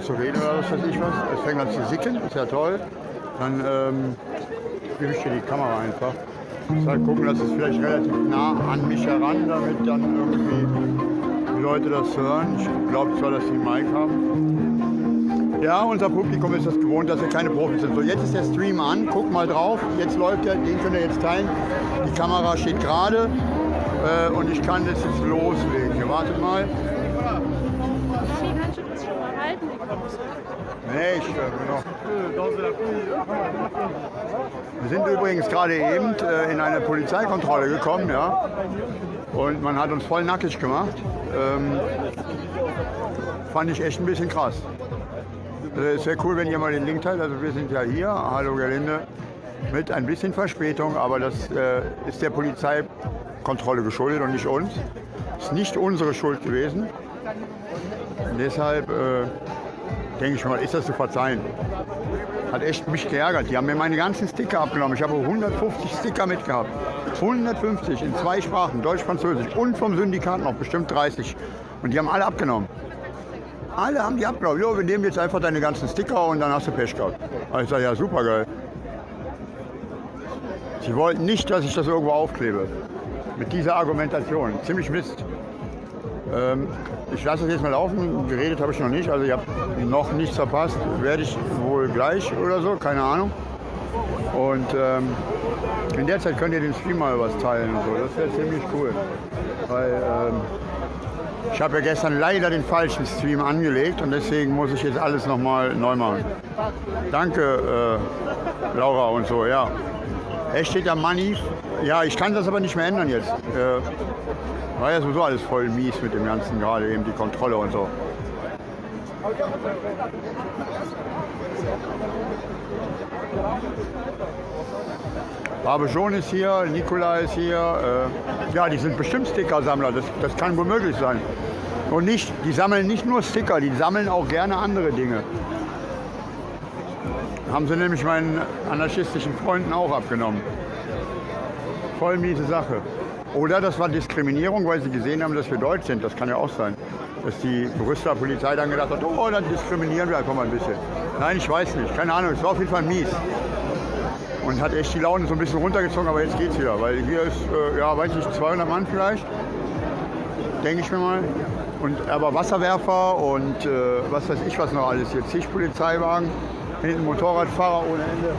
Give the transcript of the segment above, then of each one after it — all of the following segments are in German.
zu reden oder was weiß ich was. Es fängt an zu sicken, ist ja toll. Dann ähm, gebe ich dir die Kamera einfach. Ich soll gucken, dass es vielleicht relativ nah an mich heran, damit dann irgendwie die Leute das hören. Ich glaube zwar, dass die einen Mic haben. Ja, unser Publikum ist das gewohnt, dass wir keine Profis sind. So, jetzt ist der Stream an, guck mal drauf. Jetzt läuft er, den könnt ihr jetzt teilen. Die Kamera steht gerade äh, und ich kann das jetzt loslegen. Hier, wartet mal. Nee, ich äh. Wir sind übrigens gerade eben äh, in eine Polizeikontrolle gekommen, ja. Und man hat uns voll nackig gemacht. Ähm, fand ich echt ein bisschen krass. Äh, Es wäre cool, wenn ihr mal den Link teilt. Also wir sind ja hier, hallo Gerlinde, mit ein bisschen Verspätung, aber das äh, ist der Polizeikontrolle geschuldet und nicht uns. Ist nicht unsere Schuld gewesen. Und deshalb äh, denke ich mal, ist das zu verzeihen. Hat echt mich geärgert. Die haben mir meine ganzen Sticker abgenommen. Ich habe 150 Sticker mitgehabt. 150 in zwei Sprachen, Deutsch, Französisch und vom Syndikat noch bestimmt 30. Und die haben alle abgenommen. Alle haben die abgenommen. Jo, wir nehmen jetzt einfach deine ganzen Sticker und dann hast du Pech gehabt. Also ich sage, ja, super geil. Sie wollten nicht, dass ich das irgendwo aufklebe. Mit dieser Argumentation. Ziemlich Mist. Ähm, ich lasse das jetzt mal laufen. Geredet habe ich noch nicht. Also ich habe noch nichts verpasst. Werde ich wohl gleich oder so, keine Ahnung. Und ähm, in der Zeit könnt ihr den Stream mal was teilen und so. Das wäre ziemlich cool. Weil ähm, ich habe ja gestern leider den falschen Stream angelegt und deswegen muss ich jetzt alles nochmal neu machen. Danke, äh, Laura und so, ja. Es steht da Money. Ja, ich kann das aber nicht mehr ändern jetzt. Äh, war ja sowieso alles voll mies mit dem Ganzen, gerade eben die Kontrolle und so. Barbejon ist hier, Nikola ist hier. Äh, ja, die sind bestimmt Stickersammler, das, das kann wohl möglich sein. Und nicht, die sammeln nicht nur Sticker, die sammeln auch gerne andere Dinge. Haben sie nämlich meinen anarchistischen Freunden auch abgenommen. Voll miese Sache. Oder das war Diskriminierung, weil sie gesehen haben, dass wir deutsch sind. Das kann ja auch sein. Dass die Brüsseler Polizei dann gedacht hat, oh, dann diskriminieren wir einfach mal ein bisschen. Nein, ich weiß nicht. Keine Ahnung. Es war auf jeden Fall mies. Und hat echt die Laune so ein bisschen runtergezogen, aber jetzt geht's wieder. Weil hier ist, äh, ja, weiß nicht, 200 Mann vielleicht. Denke ich mir mal. Und aber Wasserwerfer und äh, was weiß ich was noch alles. Hier zig Polizeiwagen. Hinten Motorradfahrer ohne Ende.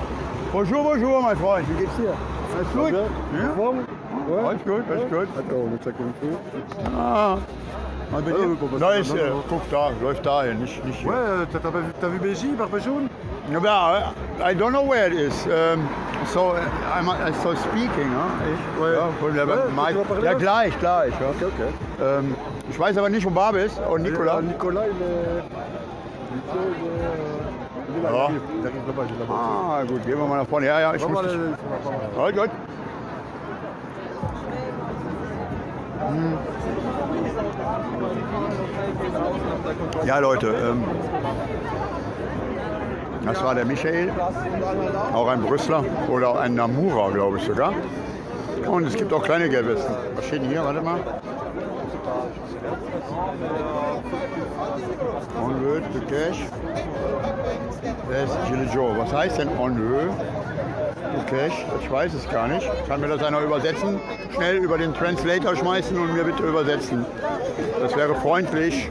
Bonjour, bonjour, mein Freund. Wie geht's dir? Alles gut? Ja? Alles gut, alles gut. On check une fois. Ah. Ah, main äh, guck da, läuft dahin, nicht, nicht hier. Ouais, t'as vu- Barbe Jaune Ja, I don't know where it is. Um, so, uh, I'm uh, so speaking, ja? Ich, Ouais. ja, von der Ouais, Mike. ja, gleich, gleich. Ja. Ok, ok. Ähm, ich weiß aber nicht, wo Barbe ist und Nicola. Euh, Nicolas, il est. Il est. là, Ah. il arrive, là-bas, voiture. Ah, gut, gehen wir mal nach vorne. Ja, ja, ich muss. voir dich- les- sur la parole. Halt, gut. Ja, Leute, ähm, das war der Michael, auch ein Brüsseler oder ein Namura, glaube ich sogar. Und es gibt auch kleine Gelbwesten. Was steht hier? Warte mal. En vue de cash. Wer ist Gilles Joe? Was heißt denn en vue? Okay, ich weiß es gar nicht. Kann mir das einer übersetzen? Schnell über den Translator schmeißen und mir bitte übersetzen. Das wäre freundlich.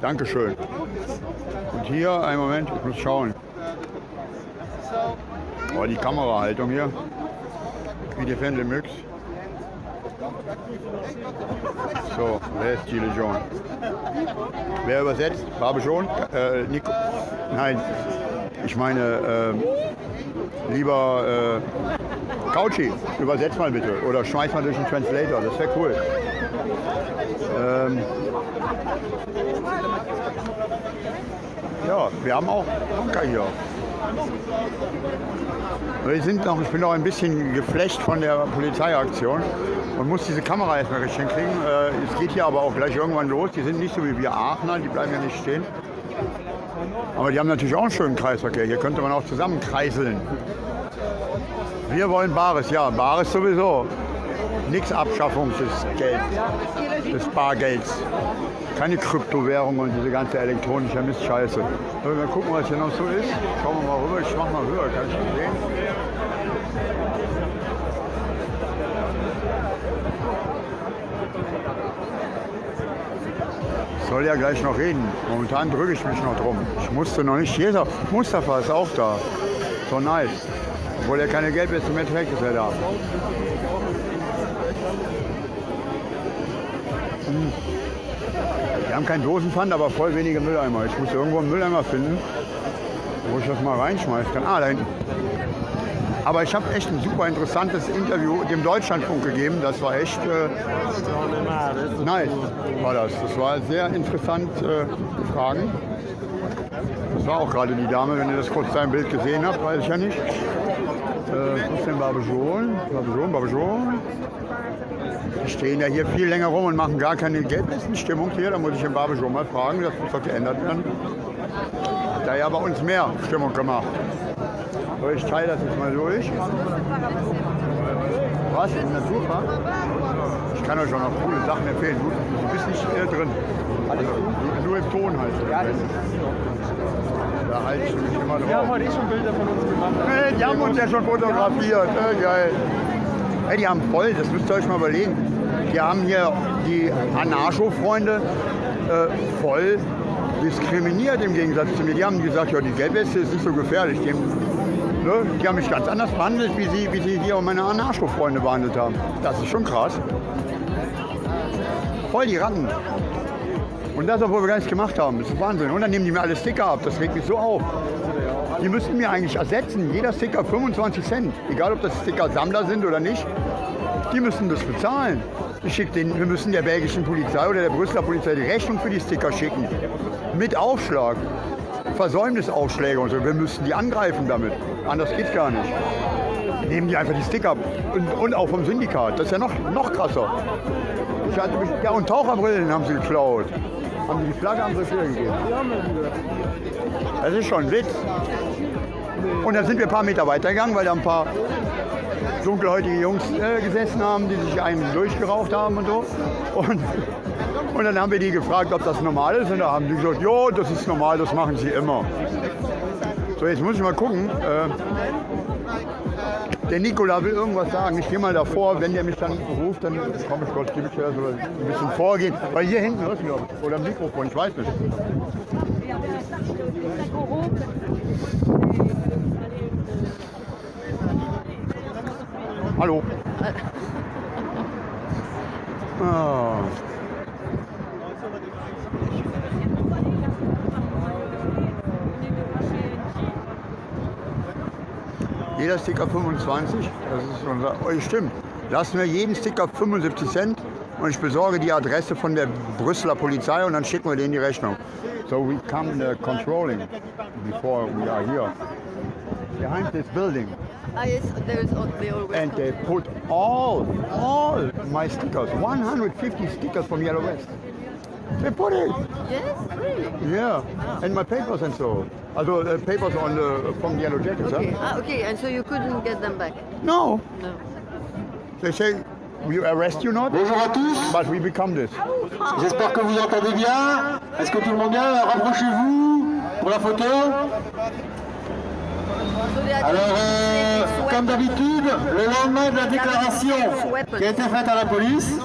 Dankeschön. Und hier, einen Moment, ich muss schauen. Oh, die Kamerahaltung hier. Wie die Fendel Mix. So, wer ist Gilles John? Wer übersetzt? Barbe schon? Äh, Nico? Nein, ich meine, äh, lieber äh, Couchy, übersetz mal bitte. Oder schmeiß mal durch den Translator, das wäre cool. Ähm, ja, wir haben auch Bunker hier. Wir sind noch, ich bin noch ein bisschen geflecht von der Polizeiaktion und muss diese Kamera erstmal richtig hinkriegen. Äh, es geht hier aber auch gleich irgendwann los. Die sind nicht so wie wir Aachener, die bleiben ja nicht stehen. Aber die haben natürlich auch einen schönen Kreisverkehr. Hier könnte man auch zusammen kreiseln. Wir wollen Bares, ja, Bares sowieso. Nix Abschaffung des Geld, des Bargelds. keine Kryptowährung und diese ganze elektronische Mistscheiße. So, Mal gucken, was hier noch so ist. Schauen wir mal rüber. Ich mach mal rüber, kann ich sehen. Soll ja gleich noch reden. Momentan drücke ich mich noch drum. Ich musste noch nicht. Jeder Mustafa ist auch da. So nice. Obwohl er keine Geldweste mehr trägt, ist er da. Wir haben keinen Dosenpfand, aber voll wenige Mülleimer. Ich muss irgendwo einen Mülleimer finden, wo ich das mal reinschmeißen kann. Ah, da hinten. Aber ich habe echt ein super interessantes Interview dem Deutschlandfunk gegeben. Das war echt äh, nice, war das. Das war sehr interessant äh, Fragen. Das war auch gerade die Dame, wenn ihr das kurz sein Bild gesehen habt, weiß ich ja nicht. Äh, wo ist denn Barbejon? Barbejon, Barbejon. Die stehen ja hier viel länger rum und machen gar keine Gelbwestenstimmung hier. Da muss ich den Barbejon mal fragen, das muss doch geändert werden. Hat er ja bei uns mehr Stimmung gemacht. So, ich teile das jetzt mal durch. Was? Im Naturpark? Ich kann euch auch noch coole Sachen empfehlen. Du, du bist nicht äh, drin. Also, nur im Ton halt. Da halte ich mich immer drauf. Wir haben heute schon Bilder von uns gemacht. Hey, die haben uns ja schon fotografiert. Äh, geil. Hey, die haben voll, das müsst ihr euch mal überlegen. Die haben hier die Anarcho-Freunde äh, voll diskriminiert im Gegensatz zu mir. Die haben gesagt, ja, die Gelbweste ist nicht so gefährlich. Die, ne, die haben mich ganz anders behandelt, wie sie, wie sie hier meine Anarcho-Freunde behandelt haben. Das ist schon krass. Voll die Ratten. Und das, obwohl wir gar nichts gemacht haben. Das ist Wahnsinn. Und dann nehmen die mir alle Sticker ab. Das regt mich so auf. Die müssten mir eigentlich ersetzen. Jeder Sticker 25 Cent. Egal, ob das Sticker Sammler sind oder nicht. Die müssen das bezahlen. Ich schick den, wir müssen der belgischen Polizei oder der Brüsseler Polizei die Rechnung für die Sticker schicken. Mit Aufschlag. Versäumnisaufschläge und so. Wir müssten die angreifen damit. Anders geht's gar nicht. Nehmen die einfach die Sticker. Und, und auch vom Syndikat. Das ist ja noch, noch krasser. Ich hatte mich, ja, und Taucherbrillen haben sie geklaut. Haben die die Flagge sie wieder gegeben. Das ist schon ein Witz. Und dann sind wir ein paar Meter weitergegangen, weil da ein paar dunkelhäutige Jungs äh, gesessen haben, die sich einen durchgeraucht haben und so. Und, und dann haben wir die gefragt, ob das normal ist. Und da haben die gesagt, jo, das ist normal, das machen sie immer. So, jetzt muss ich mal gucken. Äh, der Nikola will irgendwas sagen. Ich gehe mal davor, wenn der mich dann ruft, dann komme ich kurz, gebe ich ja so ein bisschen vorgehen. Weil hier hinten du glaube ich. Oder Mikrofon, ich weiß nicht. Hallo. Ah. Jeder Sticker 25, das ist unser, oh, stimmt. Lassen wir jeden Sticker 75 Cent und ich besorge die Adresse von der Brüsseler Polizei und dann schicken wir denen die Rechnung. So we come uh, controlling before we are here. Behind this building. Ah, yes, there's al- they always And they put all, all my stickers, 150 stickers from Yellow West. They put it, Yes, really? yeah, and my papers and so. Also uh, papers on the, from Yellow Jackets, Okay. huh? Ah, okay, and so you couldn't get them back? No, No. they say we arrest you not, Bonjour à tous, but we become this. j'espère que vous entendez bien. Est-ce que tout le monde bien Rapprochez-vous pour la photo. Alors, euh, comme d'habitude, le lendemain de la déclaration qui a été faite à la police,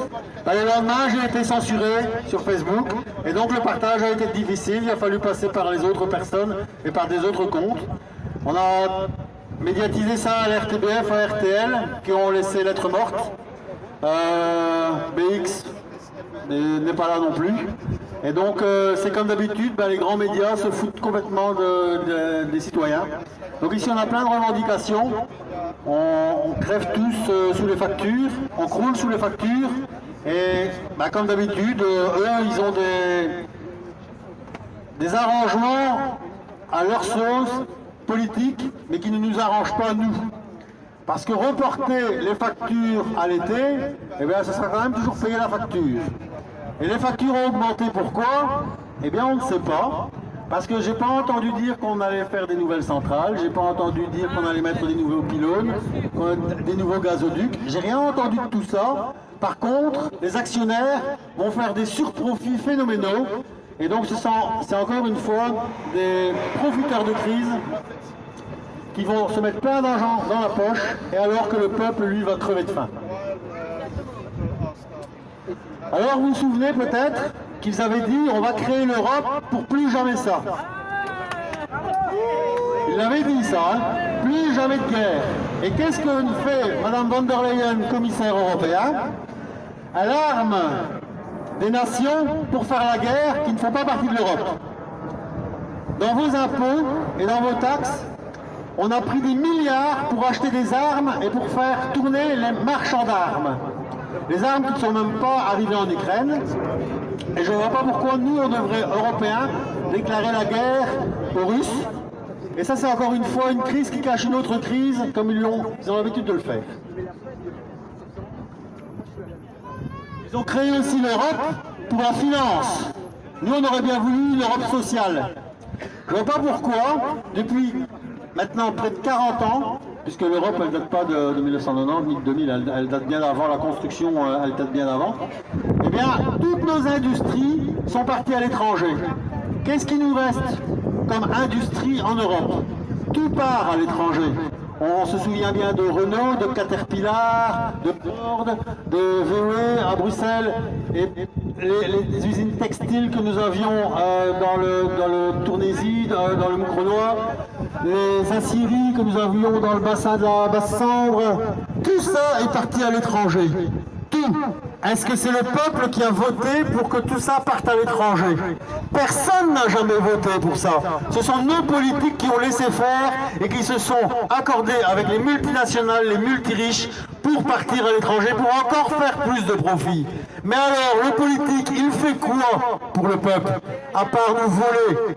bah, le lendemain j'ai été censuré sur Facebook et donc le partage a été difficile, il a fallu passer par les autres personnes et par des autres comptes. On a médiatisé ça à l'RTBF, à RTL, qui ont laissé lettre morte. Euh, BX n'est pas là non plus. Et donc euh, c'est comme d'habitude, ben, les grands médias se foutent complètement de- de- des citoyens. Donc ici on a plein de revendications. On, crève tous euh, sous les factures, on croule sous les factures. Et ben, comme d'habitude, euh, eux ils ont des, des arrangements à leur sauce politique, mais qui ne nous arrangent pas nous. Parce que reporter les factures à l'été, eh bien, sera quand même toujours payer la facture. Et les factures ont augmenté, pourquoi? Eh bien, on ne sait pas. Parce que j'ai pas entendu dire qu'on allait faire des nouvelles centrales, j'ai pas entendu dire qu'on allait mettre des nouveaux pylônes, des nouveaux gazoducs. J'ai rien entendu de tout ça. Par contre, les actionnaires vont faire des surprofits phénoménaux. Et donc c'est encore une fois des profiteurs de crise qui vont se mettre plein d'argent dans la poche, et alors que le peuple, lui, va crever de faim. Alors vous vous souvenez peut-être qu'ils avaient dit on va créer l'Europe pour plus jamais ça. Ils avaient dit ça, hein plus jamais de guerre. Et qu'est-ce que fait Madame von der Leyen, commissaire européen? Elle arme des nations pour faire la guerre qui ne font pas partie de l'Europe. Dans vos impôts et dans vos taxes, on a pris des milliards pour acheter des armes et pour faire tourner les marchands d'armes. Les armes ne sont même pas arrivées en Ukraine. Et je ne vois pas pourquoi nous, on devrait, Européens, déclarer la guerre aux Russes. Et ça, c'est encore une fois une crise qui cache une autre crise, comme ils, ont, ils ont l'habitude de le faire. Ils ont créé aussi l'Europe pour la finance. Nous, on aurait bien voulu l'Europe sociale. Je ne vois pas pourquoi, depuis maintenant près de 40 ans, puisque l'Europe, elle ne date pas de, de 1990 ni de 2000, elle, date bien avant, la construction, euh, elle date bien avant, eh bien, toutes nos industries sont parties à l'étranger. Qu'est-ce qui nous reste comme industrie en Europe? Tout part à l'étranger. On se souvient bien de Renault, de Caterpillar, de Ford, de VW à Bruxelles, et les, usines textiles que nous avions euh, dans, le, dans le Tournésie, dans, dans le les aciéries que nous avions dans le bassin de la Basse-Sambre, tout ça est parti à l'étranger. Tout. Est-ce que c'est le peuple qui a voté pour que tout ça parte à l'étranger? Personne n'a jamais voté pour ça. Ce sont nos politiques qui ont laissé faire et qui se sont accordés avec les multinationales, les multiriches, pour partir à l'étranger, pour encore faire plus de profit. Mais alors, le politique, il fait quoi pour le peuple? À part nous voler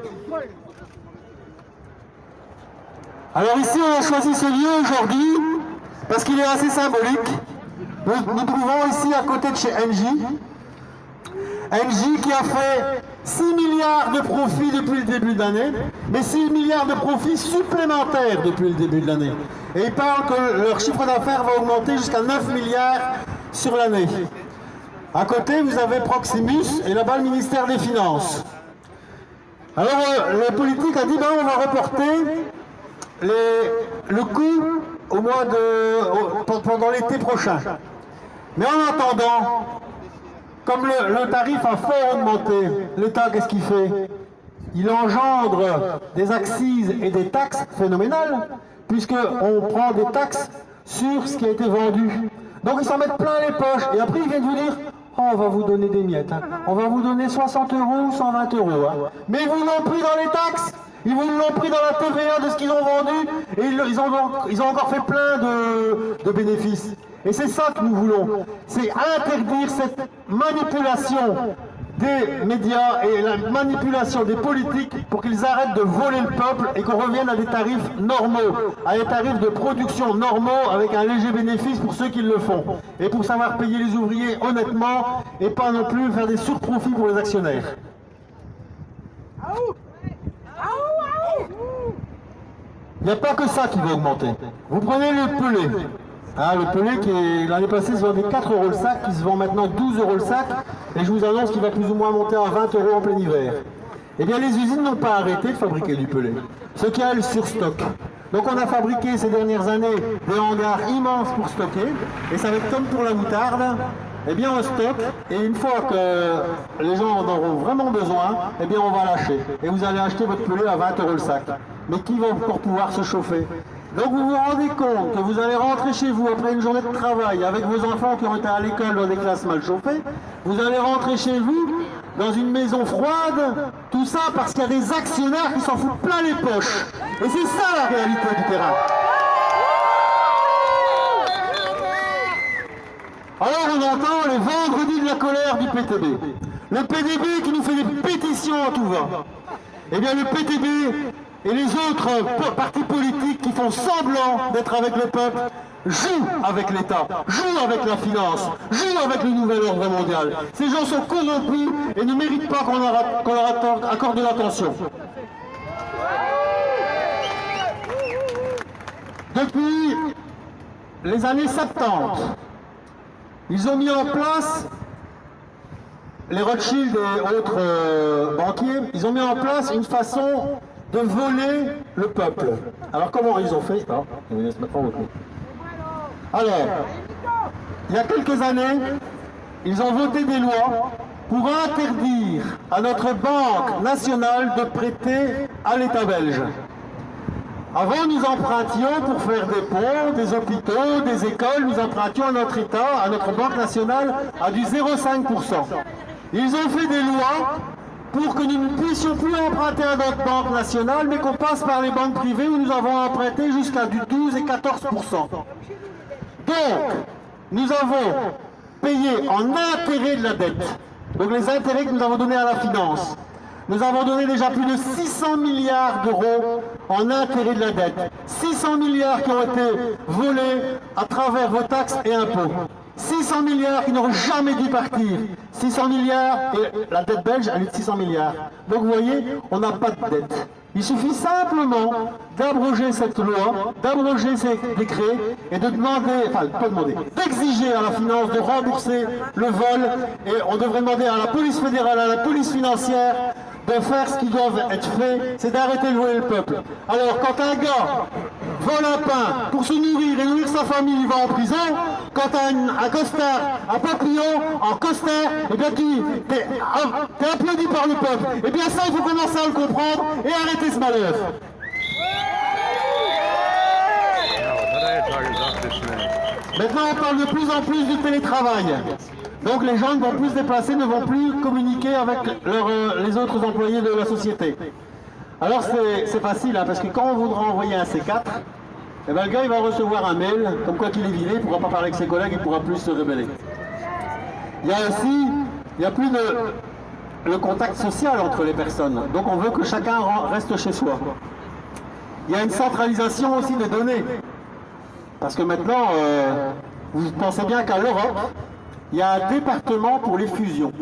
alors ici, on a choisi ce lieu aujourd'hui parce qu'il est assez symbolique. Nous nous trouvons ici à côté de chez Engie. Engie qui a fait 6 milliards de profits depuis le début de l'année, mais 6 milliards de profits supplémentaires depuis le début de l'année. Et ils parlent que leur chiffre d'affaires va augmenter jusqu'à 9 milliards sur l'année. À côté, vous avez Proximus et là-bas le ministère des Finances. Alors, euh, le politique a dit, ben, on va reporter le coût au mois de, pendant l'été prochain. Mais en attendant, comme le, tarif a fort augmenté, l'État, qu'est-ce qu'il fait? Il engendre des axes et des taxes phénoménales, puisqu'on prend des taxes sur ce qui a été vendu. Donc ils s'en mettent plein les poches, et après ils viennent vous dire Oh, on va vous donner des miettes, hein. on va vous donner 60 euros ou 120 euros. hein. Mais vous l'ont pris dans les taxes ils l'ont pris dans la TVA de ce qu'ils ont vendu et ils, ont, encore fait plein de bénéfices. Et c'est ça que nous voulons. C'est interdire cette manipulation des médias et la manipulation des politiques pour qu'ils arrêtent de voler le peuple et qu'on revienne à des tarifs normaux, à des tarifs de production normaux avec un léger bénéfice pour ceux qui le font. Et pour savoir payer les ouvriers honnêtement et pas non plus faire des surprofits pour les actionnaires. Il n'y a pas que ça qui va augmenter. Vous prenez le pelé. Hein, le pelé qui l'année passée se vendait 4 euros le sac, qui se vend maintenant 12 euros le sac, et je vous annonce qu'il va plus ou moins monter à 20 euros en plein hiver. Eh bien les usines n'ont pas arrêté de fabriquer du pelé, ce qui a le surstock. Donc on a fabriqué ces dernières années des hangars immenses pour stocker, et ça va être comme pour la moutarde, eh bien on stocke, et une fois que les gens en auront vraiment besoin, eh bien on va lâcher. Et vous allez acheter votre pelé à 20 euros le sac. Mais qui va encore pouvoir se chauffer? Donc vous vous rendez compte que vous allez rentrer chez vous après une journée de travail avec vos enfants qui ont été à l'école dans des classes mal chauffées, vous allez rentrer chez vous dans une maison froide, tout ça parce qu'il y a des actionnaires qui s'en foutent plein les poches. Et c'est ça la réalité du terrain. Alors on entend les vendredis de la colère du PTB. Le PTB qui nous fait des pétitions à tout va. Eh bien le PTB et les autres partis politiques qui font semblant d'être avec le peuple jouent avec l'État, jouent avec la finance, jouent avec le nouvel ordre mondial. Ces gens sont corrompus et ne méritent pas qu'on leur, qu'on leur accorde- accorde de l'attention. Depuis les années 70, Ils ont mis en place, les Rothschild et autres euh, banquiers, ils ont mis en place une façon de voler le peuple. Alors comment ils ont fait haut. Alors, il y a quelques années, ils ont voté des lois pour interdire à notre Banque nationale de prêter à l'État belge. Avant, nous empruntions pour faire des ponts, des hôpitaux, des écoles, nous empruntions à notre État, à notre Banque nationale, à du 0,5%. Ils ont fait des lois pour que nous ne puissions plus emprunter à notre Banque nationale, mais qu'on passe par les banques privées où nous avons emprunté jusqu'à du 12 et 14%. Donc, nous avons payé en intérêt de la dette, donc les intérêts que nous avons donnés à la finance, nous avons donné déjà plus de 600 milliards d'euros en intérêt de la dette. 600 milliards qui ont été volés à travers vos taxes et impôts. 600 milliards qui n'auraient jamais dû partir. 600 milliards, et la dette belge, elle est de 600 milliards. Donc vous voyez, on n'a pas de dette. Il suffit simplement d'abroger cette loi, d'abroger ces décrets et de demander, enfin pas demander, d'exiger à la finance de rembourser le vol et on devrait demander à la police fédérale, à la police financière de faire ce qui doit être fait, c'est d'arrêter de voler le peuple. Alors quand un gars vole un pain pour se nourrir et nourrir sa famille, il va en prison. Quand un, un costard, un papillon en costard, eh bien tu es, applaudi par le peuple. Eh bien ça, il faut commencer à le comprendre et arrêter ce malheur. Maintenant, on parle de plus en plus du télétravail. Donc les gens ne vont plus se déplacer, ne vont plus communiquer avec euh, les autres employés de la société. Alors c'est facile, hein, parce que quand on voudra envoyer un C4, eh ben, le gars il va recevoir un mail, comme quoi qu'il est vidé, il ne pourra pas parler avec ses collègues, il ne pourra plus se révéler. Il y a aussi, n'y a plus le contact social entre les personnes. Donc on veut que chacun reste chez soi. Il y a une centralisation aussi des données. Parce que maintenant, euh, vous pensez bien qu'à l'Europe, il y a un département pour les fusions.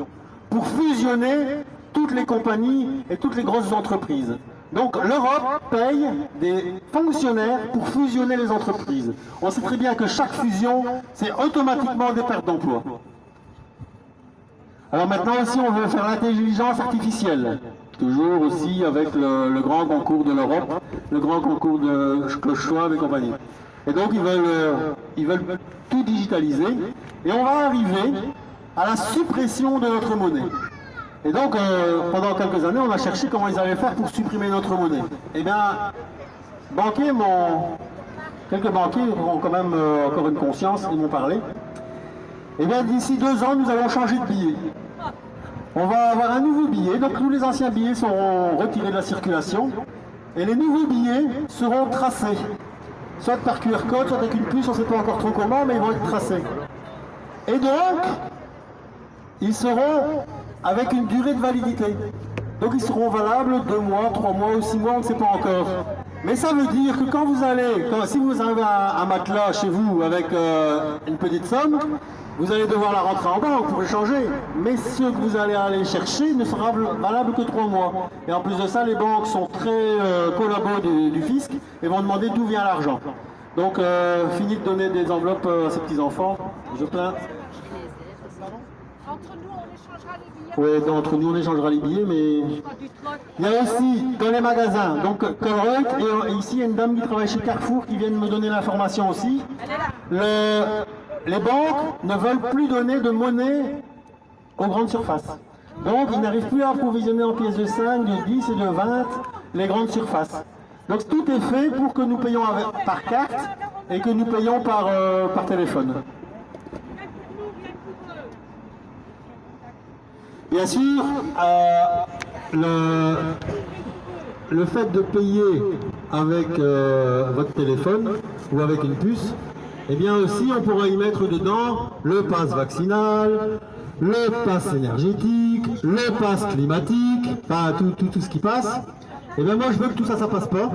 Pour fusionner toutes les compagnies et toutes les grosses entreprises. Donc l'Europe paye des fonctionnaires pour fusionner les entreprises. On sait très bien que chaque fusion, c'est automatiquement des pertes d'emplois. Alors maintenant aussi, on veut faire l'intelligence artificielle. Toujours aussi avec le, grand concours de l'Europe, le grand concours de Schwab et compagnie. Et donc ils veulent, ils veulent tout digitaliser. Et on va arriver à la suppression de notre monnaie. Et donc, euh, pendant quelques années, on a cherché comment ils allaient faire pour supprimer notre monnaie. Eh bien, banquiers m'ont... Quelques banquiers ont quand même euh, encore une conscience, ils m'ont parlé. Eh bien, d'ici deux ans, nous allons changer de billet. On va avoir un nouveau billet, donc tous les anciens billets seront retirés de la circulation. Et les nouveaux billets seront tracés. Soit par QR code, soit avec une puce, on ne sait pas encore trop comment, mais ils vont être tracés. Et donc, ils seront avec une durée de validité. Donc ils seront valables deux mois, trois mois ou six mois, on ne sait pas encore. Mais ça veut dire que quand vous allez, si vous avez un, matelas chez vous avec euh, une petite somme, vous allez devoir la rentrer en banque pour échanger. Mais ce que vous allez aller chercher ne sera valable que trois mois. Et en plus de ça, les banques sont très euh, collabos du, fisc et vont demander d'où vient l'argent. Donc, euh, fini de donner des enveloppes à ces petits-enfants. Je plains. Oui, entre nous on échangera les billets, mais il y a aussi dans les magasins, donc Colruyt, et ici il y a une dame qui travaille chez Carrefour qui vient de me donner l'information aussi. les banques ne veulent plus donner de monnaie aux grandes surfaces. Donc ils n'arrivent plus à approvisionner en pièces de 5, de 10 et de 20 les grandes surfaces. Donc tout est fait pour que nous payons par carte et que nous payons par, euh, par téléphone. Bien sûr, euh, le, fait de payer avec euh, votre téléphone ou avec une puce, eh bien aussi on pourra y mettre dedans le pass vaccinal, le pass énergétique, le pass climatique, enfin tout, tout, tout ce qui passe. Et eh bien moi je veux que tout ça, ça passe pas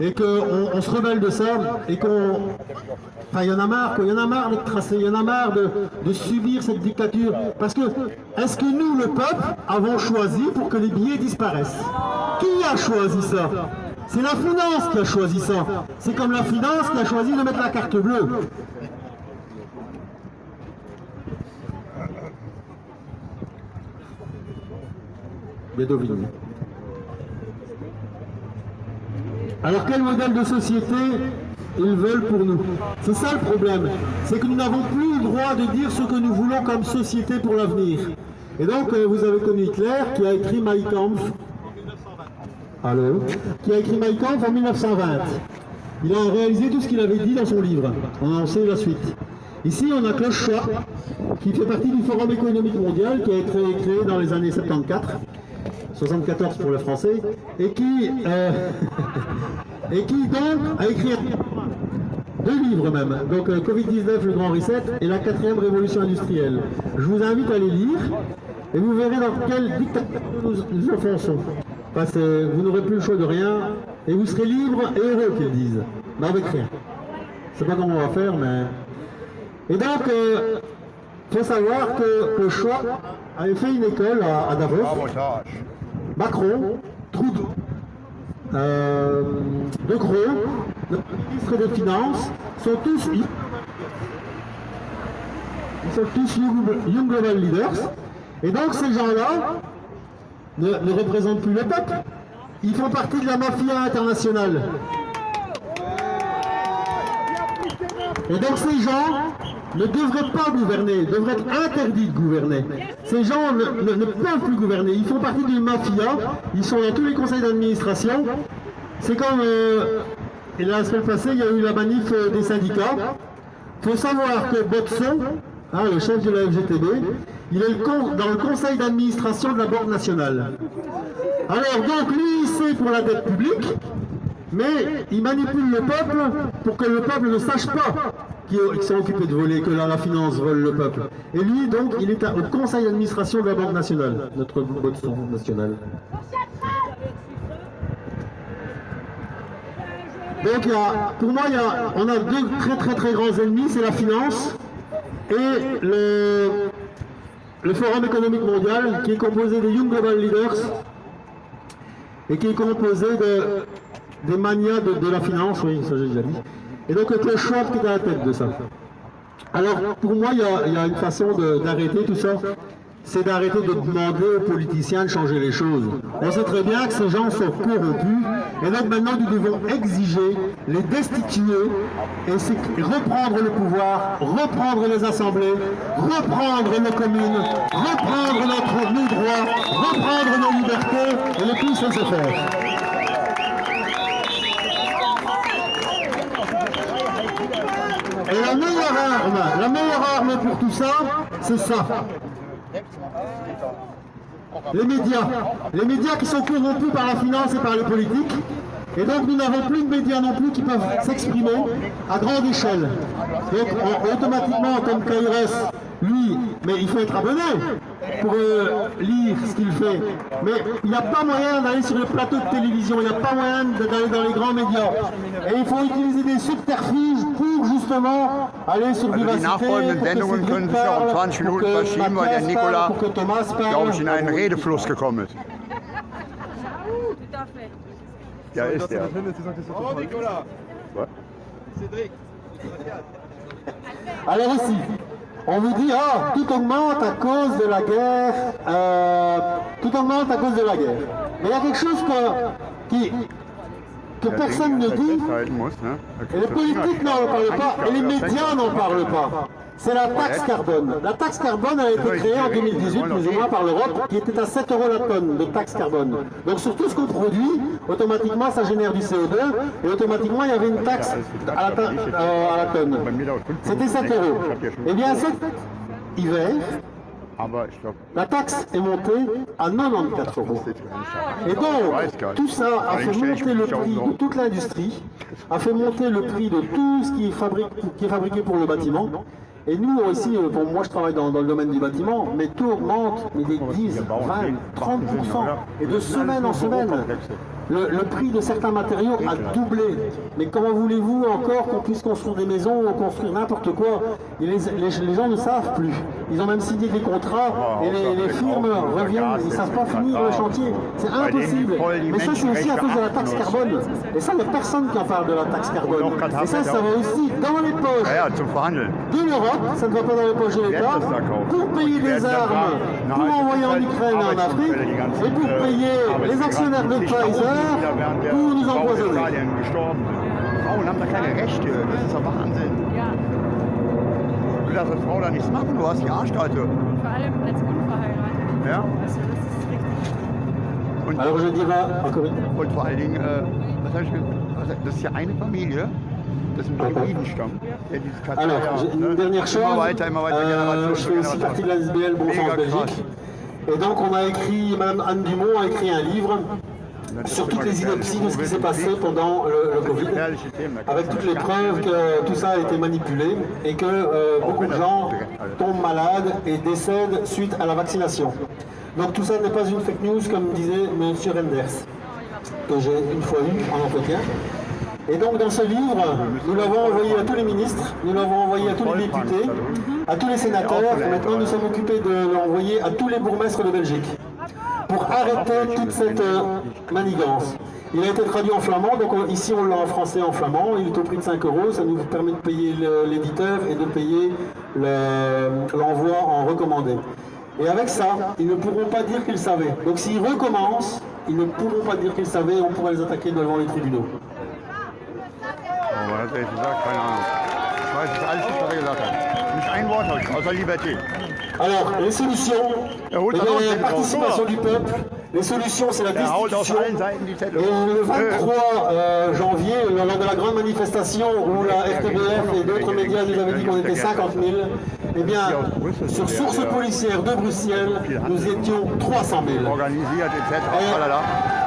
et qu'on se rebelle de ça, et qu'on... Enfin, il y en a marre, il y en a marre d'être tracé, il y en a marre de, subir cette dictature. Parce que, est-ce que nous, le peuple, avons choisi pour que les billets disparaissent? Qui a choisi ça? C'est la finance qui a choisi ça. C'est comme la finance qui a choisi de mettre la carte bleue. Bédovigne. Alors quel modèle de société ils veulent pour nous? C'est ça le problème, c'est que nous n'avons plus le droit de dire ce que nous voulons comme société pour l'avenir. Et donc euh, vous avez connu Hitler qui a écrit Mein Kampf. Allô? Qui a écrit Mein Kampf en 1920. Il a réalisé tout ce qu'il avait dit dans son livre. On en sait la suite. Ici, on a Klaus Schwab, qui fait partie du Forum économique mondial, qui a été créé dans les années 74, 74 pour le français, et qui, euh, et qui donc a écrit deux livres même, donc euh, Covid-19, le grand reset, et la quatrième révolution industrielle. Je vous invite à les lire, et vous verrez dans quel dictateur nous, nous enfonçons. Parce que vous n'aurez plus le choix de rien, et vous serez libre et heureux, qu'ils disent, mais avec rien. Je sais pas comment on va faire, mais... Et donc, il faut savoir que le choix avait fait une école à, à Davos, Sabotage. Macron, Trudeau, euh, De notre ministre des Finances, sont tous, ils sont tous Young, Young Global Leaders. Et donc ces gens-là ne, ne représentent plus le peuple. Ils font partie de la mafia internationale. Et donc ces gens ne devraient pas gouverner, devraient être interdits de gouverner. Ces gens ne, peuvent plus gouverner. Ils font partie d'une mafia. Ils sont dans tous les conseils d'administration. C'est comme euh, la semaine passée, il y a eu la manif euh, des syndicats. Il faut savoir que Botson, hein, le chef de la FGTB, il est dans le conseil d'administration de la Banque nationale. Alors donc lui, c'est pour la dette publique, mais il manipule le peuple pour que le peuple ne sache pas qu'ils qu'ils sont occupés de voler, que la, la finance vole le peuple. Et lui, donc, il est au conseil d'administration de la Banque nationale, notre Botson national. Donc, pour moi, il y a- on a deux très très très grands ennemis, c'est la finance et le, Forum économique mondial, qui est composé des Young Global Leaders et qui est composé de, des manias de, de la finance, oui, ça j'ai déjà dit. Et donc, le Schwab qui est à la tête de ça. Alors, pour moi, il y a, une façon d'arrêter tout ça. C'est d'arrêter de demander aux politiciens de changer les choses. On sait très bien que ces gens sont corrompus. Et donc maintenant, nous devons exiger, les destituer et reprendre le pouvoir, reprendre les assemblées, reprendre nos communes, reprendre notre, nos droits, reprendre nos libertés et le plus c'est se faire. Et la meilleure arme, la meilleure arme pour tout ça, c'est ça. Les médias. Les médias qui sont corrompus par la finance et par les politiques. Et donc nous n'avons plus de médias non plus qui peuvent s'exprimer à grande échelle. Donc on- automatiquement, comme Kairos, lui, mais il faut être abonné pour euh, lire ce qu'il fait. Mais il n'y a pas moyen d'aller sur les plateaux de télévision, il n'y a pas moyen d'aller dans les grands médias. Et il faut utiliser des subterfuges pour justement aller sur Also die Vivacité, nachfolgenden pour que Sendungen Cédric können sich auch um parle, 20 pour Minuten que verschieben, weil der Mathias parle, Nicolas, pour que Thomas parle. glaube ich, in einen Redefluss gekommen ist. Tout à fait. Ja, ist der. Oh, Nicolas Ouais. Cédric Alors ici, on vous dit, ah, tout augmente à cause de la guerre, euh, tout augmente à cause de la guerre. Mais il y a quelque chose que, qui, que personne ne dit? Da et les politiques n'en parlent pas, et les médias n'en parlent pas. C'est la taxe carbone. La taxe carbone a été créée en 2018, plus ou moins par l'Europe, qui était à 7 euros la tonne de taxe carbone. Donc sur tout ce qu'on produit, automatiquement ça génère du CO2, et automatiquement il y avait une taxe à la, euh, à la tonne. C'était 7 euros. Eh bien cet hiver, ich glaube, la taxe est montée à 94 euros. Et donc, tout ça a fait monter le prix de toute l'industrie, a fait monter le prix de tout ce qui est, fabriqué, qui est fabriqué pour le bâtiment. Et nous aussi, euh, bon, moi je travaille dans, dans le domaine du bâtiment, mais tout augmente, mais des 10, 20, 30%. Et de semaine en semaine, le, le prix de certains matériaux a doublé. Mais comment voulez-vous encore qu'on puisse construire des maisons ou construire n'importe quoi? Et les, les- les gens ne savent plus. Ils ont même signé des contrats et les, les firmes reviennent, ils ne savent pas finir le chantier. C'est impossible. Mais ça, c'est aussi à cause de la taxe carbone. Et ça, il n'y a personne qui en parle de la taxe carbone. Et ça, ça va aussi dans les poches de l'Europe, ça ne va pas dans les poches de l'État, pour payer des armes pour envoyer en Ukraine et en Afrique, et pour äh, payer les Arbeitsmigranten, actionnaires de zigtausend, Die da während der Bau in. Italien gestorben sind. Frauen haben da keine Rechte. Das ist doch Wahnsinn. Ja, Du darfst als Frau da nichts machen. Du hast die Arschkarte. vor allem als Unverheiratet. Ja? Also das ist richtig. Und, und vor allen Dingen, äh, was ich, ge- was, das ist ja eine Familie. Das ist ein Druidenstamm. Der dieses Katar, Alors, dernière chose, Immer weiter, immer weiter, Euh, Generation je fais aussi Generation. partie de la SBL Bon Sens. Belgique. Et donc on a écrit, Madame Anne Dumont a écrit un livre sur toutes les inepties de ce qui s'est passé pendant le, le Covid, avec toutes les preuves que tout ça a été manipulé et que euh, beaucoup de gens tombent malades et décèdent suite à la vaccination. Donc tout ça n'est pas une fake news comme disait M. Renders, que j'ai une fois eu en entretien. Et donc dans ce livre, nous l'avons envoyé à tous les ministres, nous l'avons envoyé à tous les députés, à tous les sénateurs, et maintenant nous sommes occupés de l'envoyer à tous les bourgmestres de Belgique pour arrêter toute cette euh, manigance. Il a été traduit en flamand, donc on- ici on l'a en français et en flamand, il est au prix de 5 euros, ça nous permet de payer l'éditeur et de payer le- l'envoi en recommandé. Et avec ça, ils ne pourront pas dire qu'ils savaient. Donc s'ils recommencent, ils ne pourront pas dire qu'ils savaient et on pourra les attaquer devant les tribunaux. Oh, was hat jetzt gesagt? Keine Ahnung. Ich weiß es alles nicht, was er gesagt hat. Nicht ein Wort habe ich, außer Liberté. Alors, les solutions, eh bien, la participation du peuple, les solutions c'est la destitution. Et le 23 euh, janvier, lors de la grande manifestation où la RTBF et d'autres médias nous avaient dit qu'on était 50 000, eh bien, sur source policière de Bruxelles, nous étions 300 000. Organisiert, etc.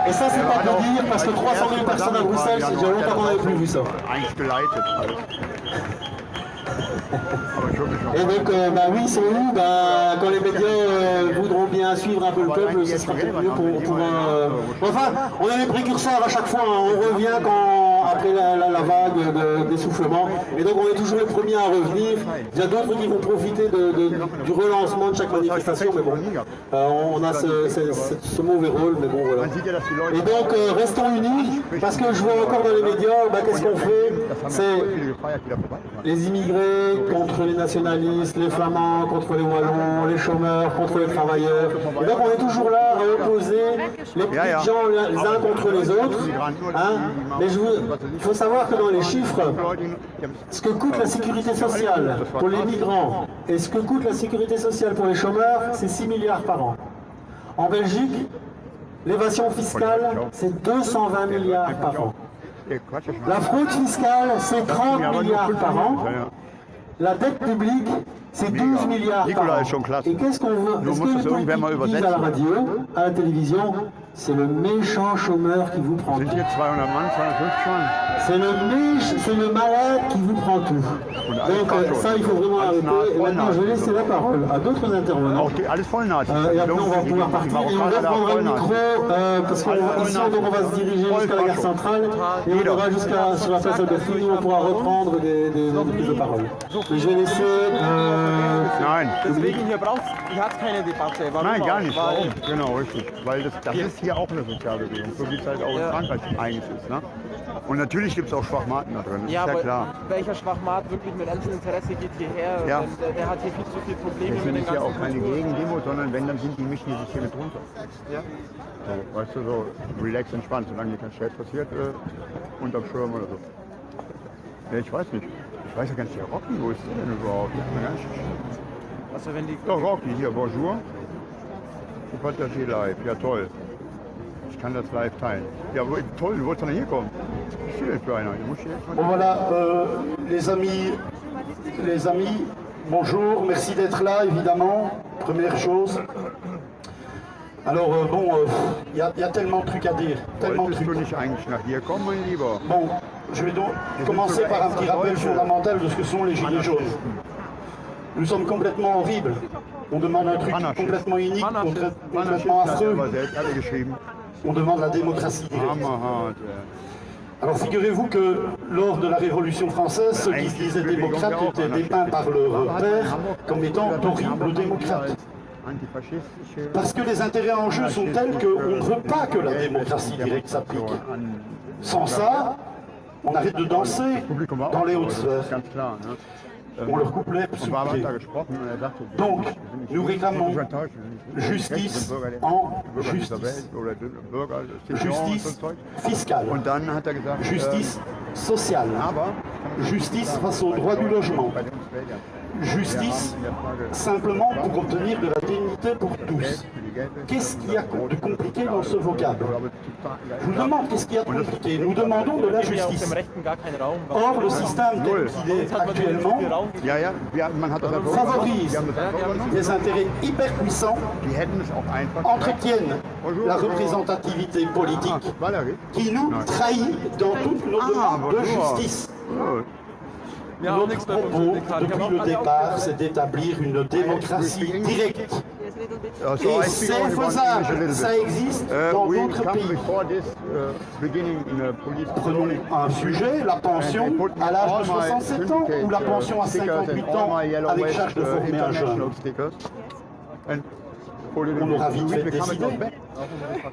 Et, ça, c'est pas peu dire, parce que 300 000 personnes à Bruxelles, c'est déjà longtemps qu'on n'avait plus vu ça. Et donc, euh, bah oui, c'est où bah, Quand les médias euh, voudront bien suivre un peu le peuple, ce sera peut-être mieux pour... pour euh, Enfin, on est les précurseurs à chaque fois, hein. on revient quand, après la, la- la vague de- d'essoufflement, et donc on est toujours les premiers à revenir. Il y a d'autres qui vont profiter de- de- du relancement de chaque manifestation, mais bon, euh, on a ce, ce- ce- ce mauvais rôle, mais bon, voilà. Et donc, euh, restons unis, parce que je vois encore dans les médias, bah, qu'est-ce qu'on fait? C'est les immigrés contre les nationalistes, les flamands contre les wallons, les chômeurs contre les travailleurs. Et donc on est toujours là à opposer les petits gens les uns contre les autres. hein. Mais je vous- il faut savoir que dans les chiffres, ce que coûte la sécurité sociale pour les migrants et ce que coûte la sécurité sociale pour les chômeurs, c'est 6 milliards par an. En Belgique, l'évasion fiscale, c'est 220 milliards par an. La fraude fiscale, c'est 30 Ja, aber nur milliards par an. La dette publique, c'est 12 milliards par an. Et qu'est-ce qu'on veut Est-ce que les politiques à la radio, à la télévision, c'est le méchant chômeur qui vous prend tout. hier 200 Mann, 250 Mann? C'est le méch- c'est le malade qui vous prend tout. Donc euh, ça, il faut vraiment arrêter. Et maintenant, je vais laisser la parole à d'autres intervenants. Euh, et après, on va pouvoir partir et on da reprendra le micro euh, parce qu'ici, on va se diriger jusqu'à la gare centrale et on ira jusqu'à sur la place Albertine où on pourra reprendre des, des, des prises de parole. Et je vais laisser. Euh, Nein, Deswegen hier braucht hier hat keine Debatte. Warum nein, gar nicht. Warum? Genau, richtig. Weil das, das ist hier auch eine Sozialbewegung, so wie es halt auch in Frankreich eigentlich ist. Ne? Und natürlich gibt es auch Schwachmaten da drin, das Ja, ist ja klar. welcher Schwachmat wirklich mit ernstem Interesse geht hierher? Ja. Denn Der, der hat hier viel zu viele Probleme Das mit hier auch keine. Gegendemo, sondern wenn, dann sind die mischen die sich hier mit runter. Ja. So, weißt du, so relax, entspannt, solange hier kein Stress passiert, äh, unterm Schirm oder so. Ja, ich weiß nicht. Ich weiß ja gar nicht, der Rocky, wo ist der denn überhaupt? Das Also wenn die Doch, Rocky, hier, bonjour. Ich Passagier live, ja toll. Kann das live teilen. Ja, toll, du wolltest doch. Schön für einer. Bon voilà, euh, les amis, les amis, bonjour, merci d'être là évidemment, première chose. Alors euh, bon, il y, a- y a tellement de trucs à dire, tellement de trucs. Bon, je vais donc commencer par un petit rappel fondamental de ce que sont les gilets jaunes. Nous sommes complètement horribles. On demande un truc complètement unique, complètement affreux. On demande la démocratie directe. Äh. Alors figurez-vous que lors de la Révolution française, ceux qui se disaient démocrates étaient dépeints par leur père comme étant d'horribles démocrates. Parce que les intérêts en jeu sont tels qu'on ne veut pas que la démocratie directe s'applique. Sans ça, on arrête de danser dans les hautes sphères. Euh, pour leur couplet. Euh, donc, nous réclamons justice en justice, justice fiscale, justice sociale, justice face au droit du logement, justice simplement pour obtenir de la dignité pour tous. Qu'est-ce qu'il y a de compliqué dans ce vocable? Je vous demande qu'est-ce qu'il y a de compliqué. Nous demandons de la justice. Or, le système tel qu'il est actuellement favorise des intérêts hyper puissants, entretiennent la représentativité politique qui nous trahit dans toutes nos demandes de justice. Notre propos, depuis le départ, c'est d'établir une démocratie directe. Et c'est faisable, ça existe dans d'autres pays. Prenons un sujet, la pension à l'âge de 67 ans ou la pension à 58 ans avec charge de former un jeune. On aura vite fait décider.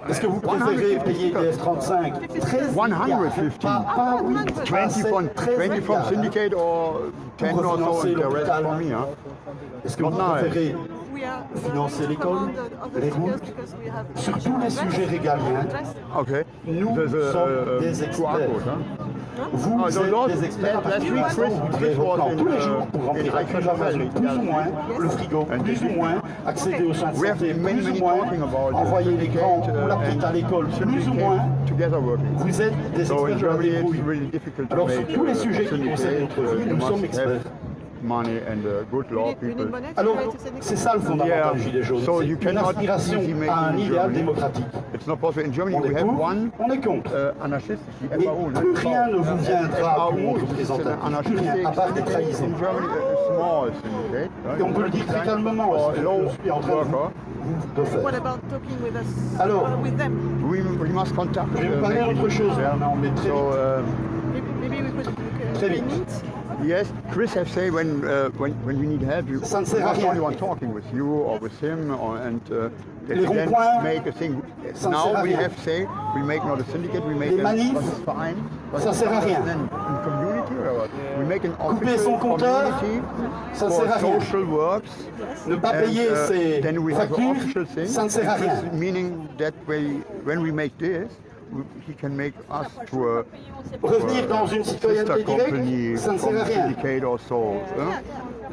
Est-ce que vous préférez payer des F-35 13 milliards 150. Pas, pas oui, pas 20 sept, from, 13 20 from syndicate or 10 or so and the rest for me. Est-ce que vous préférez financer l'école, les routes, sur tous les sujets régaliens. Nous sommes des experts. Vous êtes des experts parce que vous pouvez tous les jours pour remplir la crèche plus ou moins, le frigo, plus ou moins, accéder au centre plus ou moins, envoyer les grands ou la petite à l'école, plus ou moins. Vous êtes des experts. Alors sur tous les sujets qui concernent notre vie, nous sommes experts money and uh, good law people. Alors, c'est ça le fondamental Yeah, des Gilets jaunes, so c'est you une cannot aspiration à un idéal démocratique. It's not possible. In Germany, On we est have one on est contre. uh, anarchist, Mais FAO. plus rien ne vous viendra pour is an représenter, plus rien, à part des trahisons. Et on peut le dire très calmement, For ce que low je suis en train de worker. de faire. What about talking with us? Alors, uh, with them? We, we must contact. Je vais uh, vous parler d'autre chose vite. Très vite. Yes, Chris have said when uh, when when we need help, you Ça ne sert à not rien. only one talking with you or with him, or, and uh, that Les we then make a thing. Now we have say we make not a syndicate, we make Les manifs, but it's fine. but ça sert à rien. Then in community or what? We make an Couper official son compteur, community ça ne for sert à rien. social works. Ne pas And, payer uh, ses then we have an factures, official thing, ça ne sert à rien. Meaning that way, when we make this, we- he can make us to a Revenir dans une sister citoyenneté directe, ça ne sert à rien.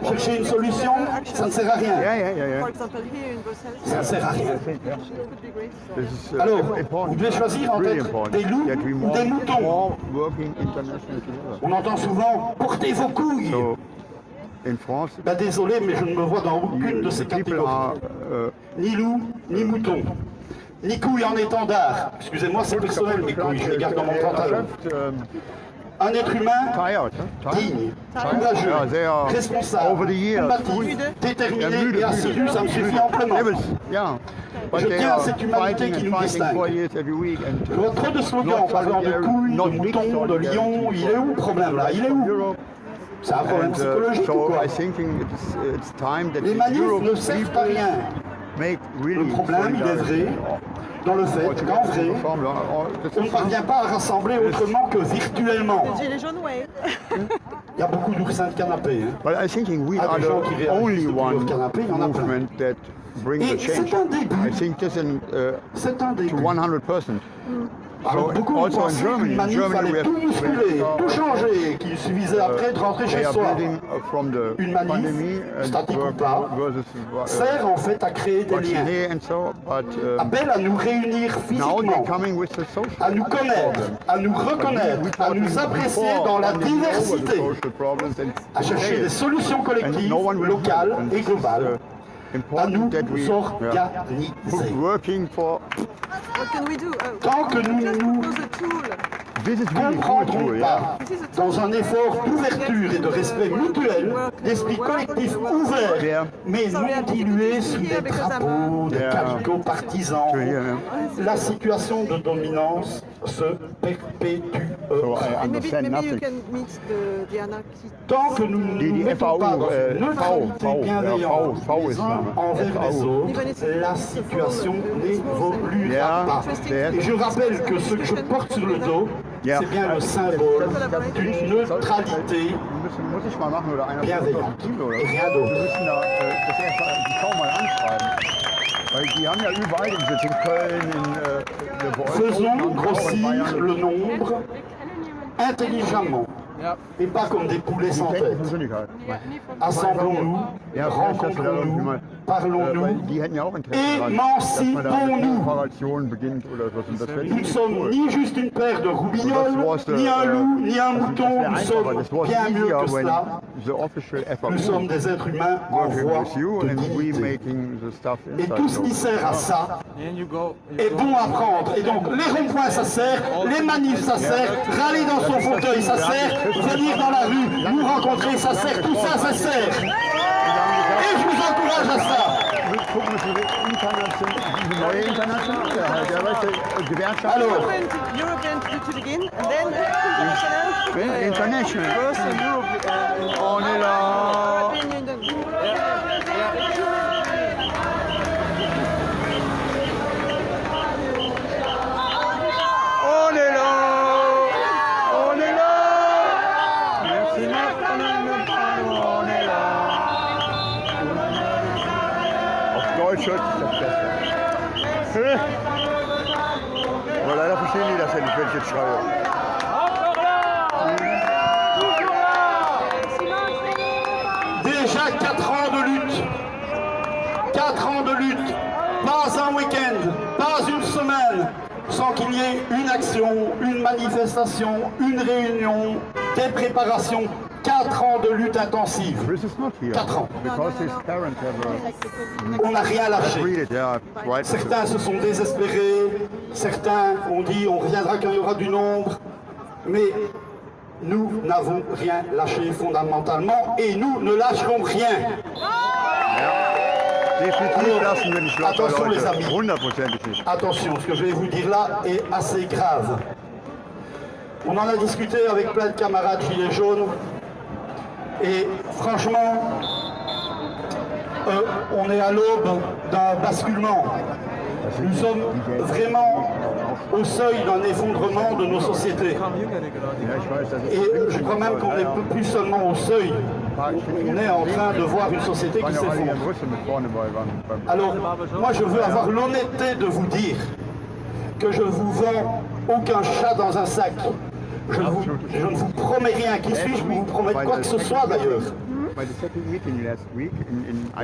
Chercher une solution, ça ne sert à rien. Yeah, yeah, yeah, yeah. For example, here in Brussels, Ça ne sert à rien. uh, Alors, important. vous devez choisir être important des loups ou des moutons. On entend souvent portez vos couilles. So in France, Ben désolé, mais je ne me vois dans aucune de ces catégories. are uh, Ni loup, ni mouton les couilles en étendard. Excusez-moi, c'est personnel, mes couilles, je les garde dans mon pantalon. Un être humain digne, courageux, responsable, combatif, déterminé et assidu, ça me suffit amplement. Je tiens à cette humanité qui nous distingue. Votre de slogan en faveur de couilles, de moutons, de lions, il est où le problème là? Il est où? C'est un problème psychologique ou quoi? Les manifs ne servent à rien. Le problème, il est vrai, dans le fait qu'en vrai, on ne parvient pas à rassembler autrement que virtuellement. Il y a beaucoup d'oursins de canapé. hein. But I thinking we Ah, are des gens qui the réagissent only one canapé, il y en a plein. movement that brings Et the change. c'est un début. I think this in, uh, C'est un to début. 100%. Alors, So beaucoup in pensaient manif Germany fallait tout bousculer, tout changer, qu'il suffisait après de rentrer chez soi. uh, Une manif, statique ou pas, uh, Sert en fait à créer des liens. um, Appelle à nous réunir physiquement, à nous connaître, à nous reconnaître, à nous apprécier dans la diversité, à chercher des solutions collectives, locales et globales, à nous organiser. working for What can we do? Uh, Tant que nous nous comprendrons good, pas, yeah. dans un effort d'ouverture et de respect mutuel, d'esprit collectif ouvert, Yeah. mais non dilué sous des drapeaux, des calicots partisans, yeah. la situation de dominance se perpétuera. So I understand maybe, maybe nothing. The, the Tant que nous ne nous mettons pas dans une neutralité bienveillante les uns envers les autres, la situation n'évoluera pas. Et je rappelle que ce que je porte sur le dos, c'est bien le symbole d'une neutralité bienveillante. Rien d'autre. Faisons grossir le nombre Essa de jamão. et pas comme des poulets sans tête. Assemblons-nous, rencontrons-nous, parlons-nous, émancipons-nous. Nous ne sommes ni juste une paire de roubignoles, ni un loup, ni un mouton, nous sommes bien mieux que cela. Nous sommes des êtres humains en voie de. Et tout ce qui sert à ça est bon à prendre. Et donc les ronds-points ça sert, les manifs ça sert, râler dans son fauteuil ça sert, venir dans la rue, nous rencontrer, ça sert, tout ça, ça sert. Et je vous encourage à ça. Wir gucken uns diese une action, une manifestation, une réunion, des préparations. 4 ans de lutte intensive. Quatre ans. Have On n'a rien uh, lâché. Certains se sont désespérés, certains ont dit on reviendra quand il y aura du nombre, mais nous n'avons rien lâché fondamentalement et nous ne lâcherons rien. Attention, les amis. Attention, ce que je vais vous dire là est assez grave. On en a discuté avec plein de camarades gilets jaunes et franchement, euh, on est à l'aube d'un basculement. Nous sommes vraiment au seuil d'un effondrement de nos sociétés. Et je crois même qu'on n'est plus seulement au seuil, on est en train de voir une société qui s'effondre. Alors, moi je veux avoir l'honnêteté de vous dire que je vous vends aucun chat dans un sac. Je, ne vous promets rien. Qui suis-je vous promettre quoi que ce soit d'ailleurs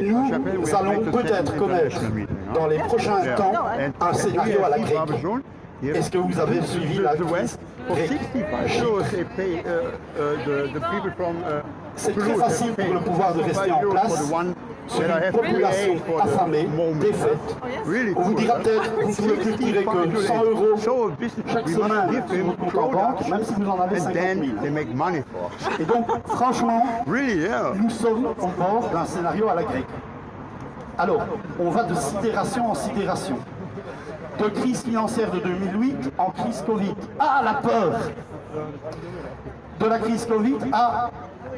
Nous allons peut-être connaître dans les prochains temps un scénario à la grecque. Est-ce que vous avez suivi la West C'est très facile pour le pouvoir de rester en place sur une population affamée, défaite. Oh, on vous dira peut-être, vous pouvez peut-être tirer que 100 euros chaque semaine en banque, même si vous en avez 50 Et donc, franchement, nous sommes en bord d'un scénario à la grecque. Alors, on va de sidération en sidération. De crise financière de 2008 en crise Covid. Ah, la peur De la crise Covid à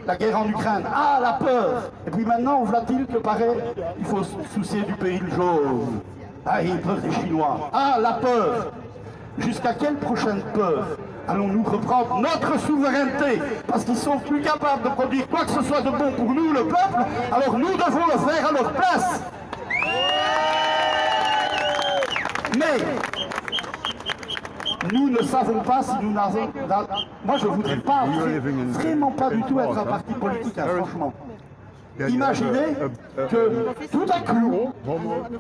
la guerre en Ukraine. Ah, la peur Et puis maintenant, on voit-il que paraît, il faut se soucier du pays jaune. Ah, il peur des Chinois. Ah, la peur Jusqu'à quelle prochaine peur allons-nous reprendre notre souveraineté? Parce qu'ils sont plus capables de produire quoi que ce soit de bon pour nous, le peuple, alors nous devons le faire à leur place. Mais nous ne savons pas si nous n'avons... Moi, je ne voudrais pas, vraiment pas du tout être un parti politique, hein, franchement. Imaginez que tout à coup,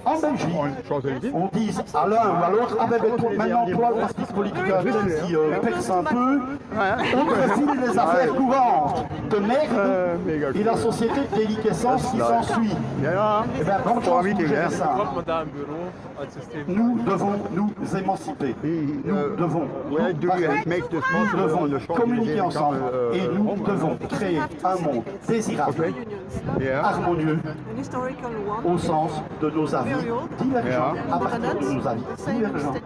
en Belgique, on dise à l'un ou à l'autre, ah ben, ben, toi, maintenant toi le parti politique un tel qui euh, perce un peu, on refile les affaires courantes de merde et la société de déliquescence qui s'ensuit. Eh bien, bonne chance pour ça. Nous devons nous émanciper. Nous devons, nous devons communiquer ensemble. et nous devons créer un monde désirable. Harmonieux, one. au sens de nos avis. Divergents, Yeah. à partir de nos avis. Divergents. uh,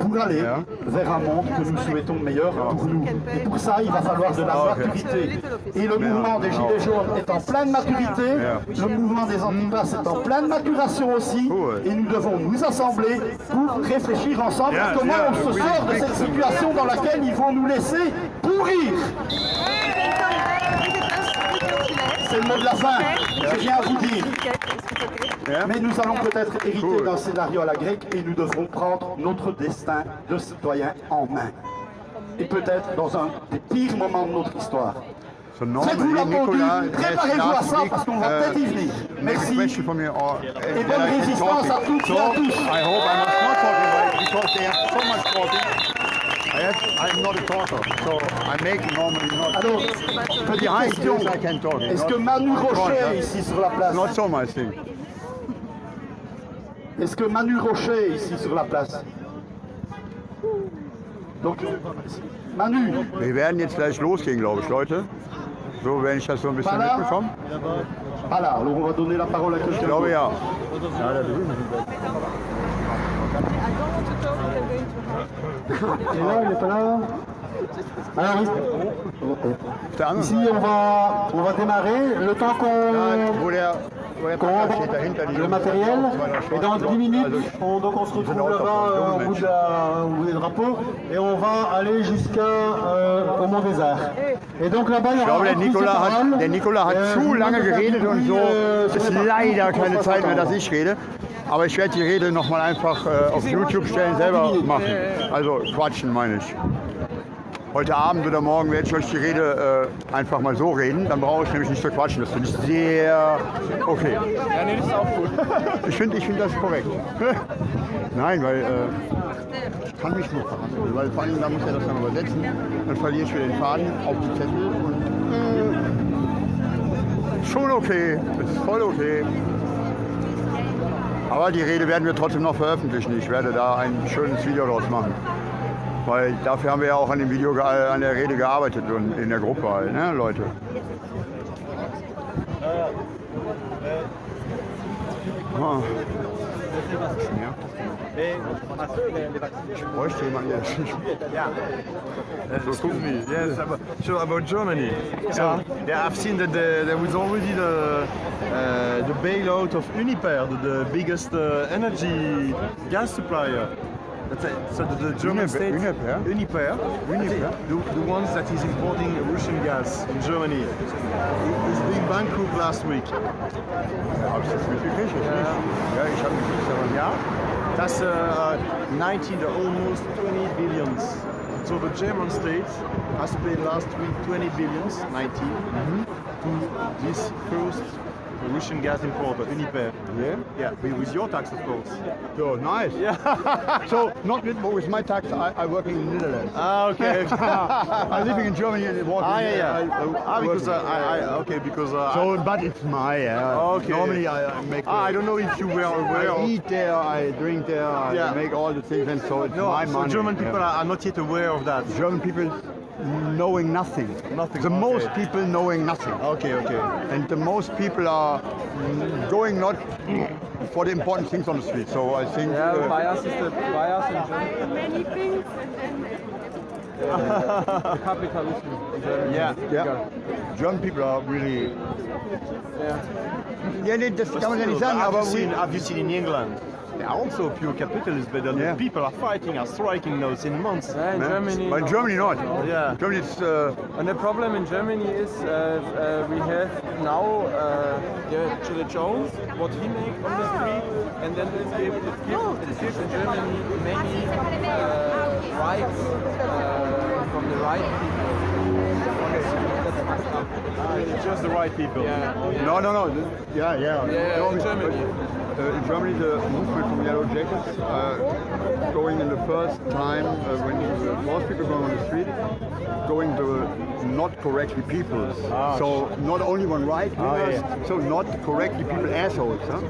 pour aller vers un monde que nous souhaitons meilleur pour nous. Et pour ça, il va falloir de la Ah, maturité. Et le mouvement des Gilets jaunes est en pleine maturité, le mouvement des antipas est en pleine maturation aussi, Cool. et nous devons nous assembler pour réfléchir ensemble à comment on se sort de cette situation dans laquelle ils vont nous laisser pourrir. C'est le mot de la fin, je viens à vous dire. Mais nous allons peut-être hériter Cool. d'un scénario à la grecque et nous devrons prendre notre destin de citoyen en main. Et peut-être dans un des pires moments de notre histoire. Faites-vous la pendule, préparez-vous à ça parce qu'on va peut-être y venir. Merci. uh, Et bonne résistance à toutes et à tous. I'm not a talker, so I make normally not. Alors, petite Behind question. this I can talk. Est-ce que Manu Rocher est ici sur la place? Not so much. Est-ce que Manu Rocher est ici sur la place? Donc, Manu, Wir werden jetzt gleich losgehen, glaube ich, Leute. So, wenn ich das so ein bisschen Voilà. mitbekomme. voilà, alors on va donner la parole à Ich ja. Il est là, il est pas là Alors, anderen ici on va, on va démarrer. Le temps qu'on die le matériel. Et dans Schwarzen 10 minutes, on, donc on se retrouve là-bas euh, au, bout de la- au bout des drapeaux et on va aller jusqu'à euh, au Mont des Arts. Et donc là-bas, il y Ich aura glaube, der Nikola hat, der Nikola hat Euh, zu je lange geredet und so sur ist leider keine Zeit mehr, dass ich rede. Aber ich werde die Rede nochmal einfach äh, auf YouTube stellen, selber machen. Also quatschen meine ich. Heute Abend oder morgen werde ich euch die Rede äh, einfach mal so reden. Dann brauche ich nämlich nicht zu quatschen. Das finde ich sehr okay. Ja, nee, das ist auch gut. Ich finde ich find das korrekt. Nein, weil äh, ich kann mich nur verhandeln. Weil vor allem, da muss er das dann übersetzen. Dann verliere ich wieder den Faden auf die Zettel. Und, äh, schon okay. Das ist voll okay. Aber die Rede werden wir trotzdem noch veröffentlichen. Ich werde da ein schönes Video draus machen. Weil dafür haben wir ja auch an dem Video, äh, an der Rede gearbeitet und in der Gruppe halt, ne, Leute. Ah. Ja. Ich bräuchte jemanden, der Uh, excuse me. Yes, about, so about Germany. So yeah, I've seen that the, there was already the uh, the bailout of Uniper, the, the biggest uh, energy gas supplier. That's it. So the, the German Uniper- state, Uniper? Uniper, Uniper? the, the ones that is importing Russian gas in Germany, is being bankrupt last week. Hab ich das mitgekriegt? Jetzt nicht. Ja, ich habe mitgekriegt, aber Yeah, that's uh, 19, the almost 20 billions. So the German state has paid last week 20 billions, 19, to this first Russian gas importer, Uniper. Yeah? Yeah, with with your tax, of course. So, nice. Yeah. so, not with, with my tax, I, I work in the Netherlands. Ah, okay. I'm living in Germany and working ah, yeah, yeah. I, I, ah, because uh, I, I, okay, because uh, So, but it's my, uh, Okay. normally I, I make... ah, I don't know if you were aware. I eat there, I drink there, I make all the things, and so it's no, my so money. German people yeah. are not yet aware of that. German people knowing nothing. Nothing, The okay. most people knowing nothing. Okay, okay. And the most people are going not for the important things on the street. So I think Ja, uh, bias is the bias in Germany. Many things and then The capitalism in Germany. Yeah, yeah, bigger. German people are really. Yeah. Ja, nee, das kann man ja nicht sagen, have, aber seen, have you seen in England? They are also pure capitalists, but the Yeah. people are fighting, are striking now since months. Yeah, in ne? Germany. But in Germany not. Yeah. Germany it's, uh, And the problem in Germany is uh, uh, we have now uh, the Chile Jones, what he makes on the street, and then it gives, it gives, it gives in Germany many uh, rights uh, from the right people. Okay, that's fucked up. It's just the right people. Yeah. no, no, no. Yeah, yeah. Yeah, No, in Germany. uh, in Germany, the movement from Yellow Jackets uh, going in the first time uh, when the most people going on the street, going to not correctly people. so not only one right, wingers, so not correctly people assholes. Huh?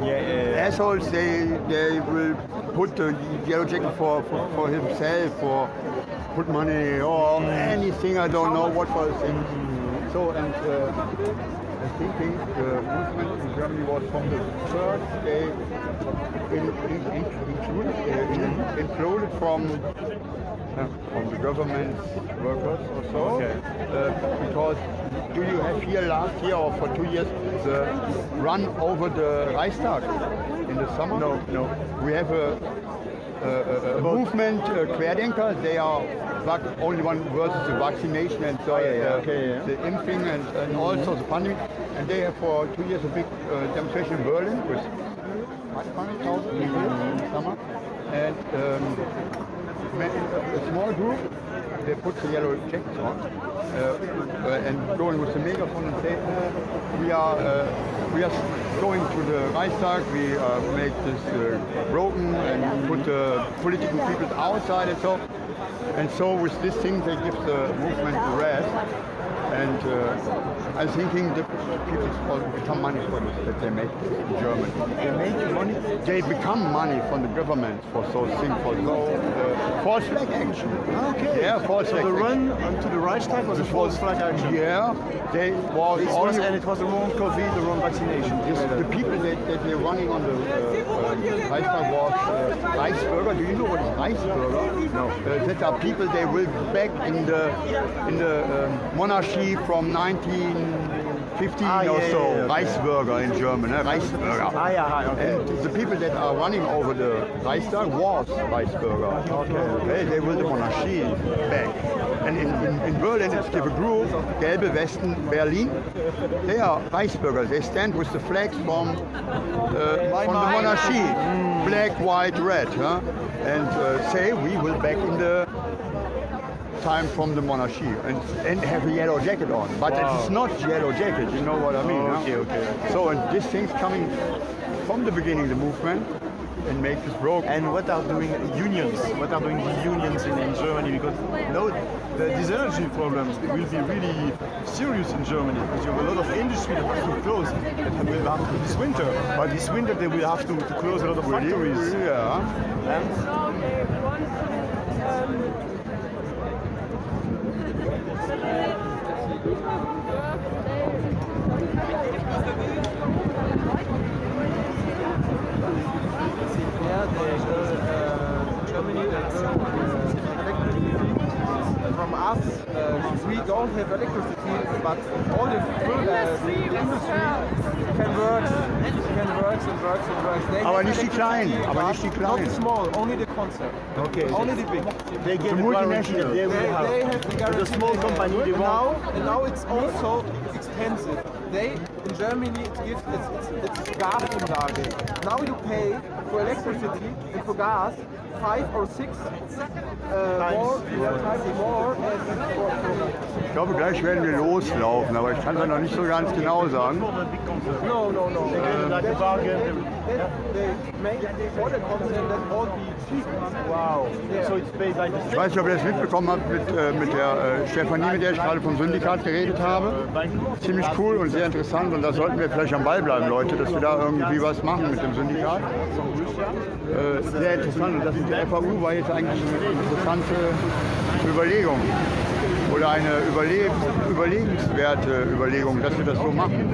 Yeah, yeah, yeah. assholes they they will put the yellow jacket for, for, for himself or put money or anything I don't know what for thing. So and uh, thinking the movement in Germany was from the first day in, in, in, included, uh, in, included from uh, from the government workers or so. Okay. Uh, because do you have here last year or for two years the run over the Reichstag in the summer? No, no. We have a, a, a, a movement, uh, Querdenker. They are only one versus the vaccination and so Ah, yeah, yeah, uh, okay, yeah. the imping and, and also the pandemic. And they have for two years a big uh, demonstration in Berlin with 500,000 people in the summer. And um, a small group, they put the yellow jackets on uh, uh, and going with the megaphone and say, uh, we are uh, we are going to the Reichstag, we uh, make this uh, broken and put the political people outside and so. And so with this thing they give the movement rest. And uh, I'm thinking the people also become money for this that they make in Germany. They make money. They become money from the government for so things for those uh, false flag action. Okay. Yeah, false So flag. the action. run onto the Reichstag was a false flag action. Yeah, they was It was, and it was the wrong COVID, the wrong vaccination. Yes, the people that, that were running on the uh, um, Reichstag was uh, Reichsbürger. Do you know what is Reichsbürger? No. Uh, that are people they will back in the in the um, monarchy from 1915 Ah, or yeah, so. yeah. Reichsbürger in German, eh? Reichsbürger. Ah, yeah, ah, okay. And the people that are running over the Reichstag was Reichsbürger. Okay. okay. They will the monarchy back. And in, in, in Berlin it's the group, Gelbe Westen Berlin. They are Reichsbürger. They stand with the flags from, uh, from the monarchy. Black, white, red. Huh? And uh, say we will back in the time from the monarchy and, and have a yellow jacket on. But it's not yellow jacket, you know what I mean? huh? Okay, okay. So and this thing's coming from the beginning, the movement, and make this broke. And what are doing unions? What are doing the unions in, in Germany? Because now the, these energy problems will be really serious in Germany because you have a lot of industry that have to close that will have to this winter. But this winter they will have to, to close a lot of factories. Yeah. And Amen. Uh, we don't have electricity, but all the, uh, the, the industry can work, can work and work and work. They Aber nicht die Kleinen, aber nicht die Not Kleinen. the small, only the concept. Okay. Only the big. they get The the multinational. they They, have. they have the guarantee. the small company, they now, and now it's also expensive. They in Germany it gives it's, it's, it's Gasumlage. Now you pay for electricity and for gas five or six uh, more, times more Ich glaube, gleich werden wir loslaufen, aber ich kann es noch nicht so ganz genau sagen. No, no, no. Bargain. Ich weiß nicht, ob ihr das mitbekommen habt mit, äh, mit der äh, Stefanie, mit der ich gerade vom Syndikat geredet habe. Ziemlich cool und sehr interessant und da sollten wir vielleicht am Ball bleiben, Leute, dass wir da irgendwie was machen mit dem Syndikat. Äh, sehr interessant und das mit der FAU war jetzt eigentlich eine interessante Überlegung oder eine überle überlegenswerte Überlegung, dass wir das so machen.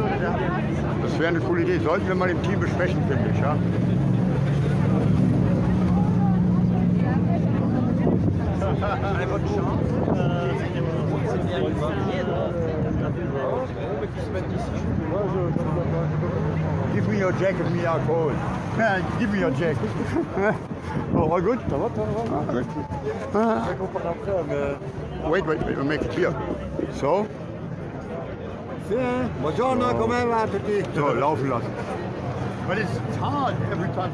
Das wäre eine coole Idee. Sollten wir mal im Team besprechen, finde ich. Ja? Give me your jacket, me are cold. Give me your jacket. oh, good? Ah, good. Ah. Wait, wait, wait, we'll make it clear. So? Buongiorno, come va tutti? So, laufen lassen. But it's, it's hard every time.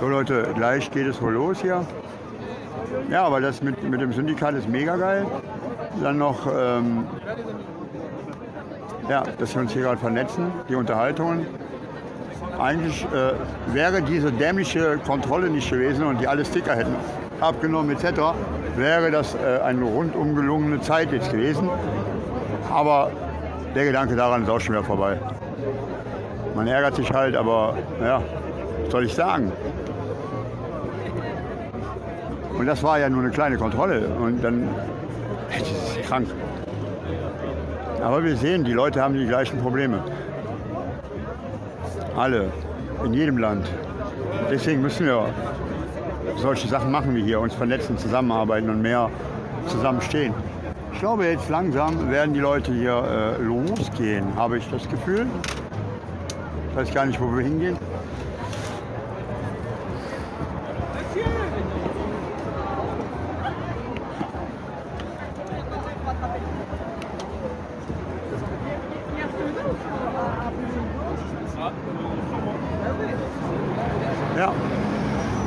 So Leute, gleich geht es wohl los hier. Ja, aber das mit, mit dem Syndikat ist mega geil. Dann noch, ähm, ja, dass wir uns hier gerade vernetzen, die Unterhaltungen. Eigentlich äh, wäre diese dämliche Kontrolle nicht gewesen und die alle Sticker hätten abgenommen etc., wäre das äh, eine rundum gelungene Zeit jetzt gewesen. Aber der Gedanke daran ist auch schon wieder vorbei. Man ärgert sich halt, aber ja, was soll ich sagen? Und das war ja nur eine kleine Kontrolle. Und dann, das ist krank. Aber wir sehen, die Leute haben die gleichen Probleme. Alle, in jedem Land. Deswegen müssen wir solche Sachen machen wie hier, uns vernetzen, zusammenarbeiten und mehr zusammenstehen. Ich glaube, jetzt langsam werden die Leute hier äh, losgehen, habe ich das Gefühl. Ich weiß gar nicht, wo wir hingehen. Ja,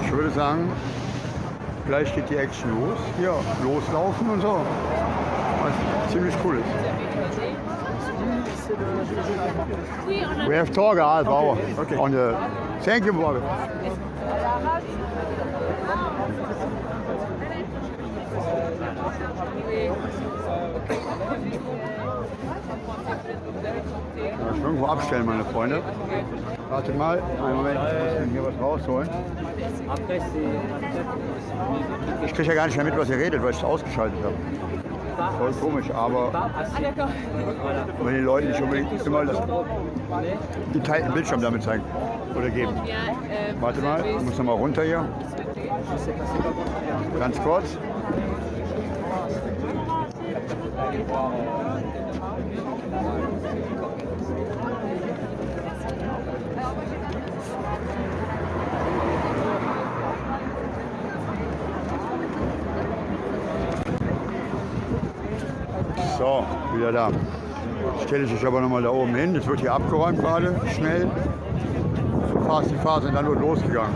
ich würde sagen, gleich geht die Action los. Hier, loslaufen und so. Was ziemlich cool ist. We have talk a half hour on the. Thank you, Bobby. Ja, irgendwo abstellen, meine Freunde. Wartet mal, einen Moment, ich muss hier was rausholen. Ich kriege ja gar nicht mehr mit, was ihr redet, weil ich es ausgeschaltet habe. Voll komisch, aber wenn die Leute nicht unbedingt immer das geteilten Bildschirm damit zeigen oder geben. Warte mal, ich muss noch mal runter hier. Ganz kurz. So, wieder da. Stelle ich aber noch mal da oben hin. Das wird hier abgeräumt gerade, schnell. Fast die Phase und dann wird losgegangen.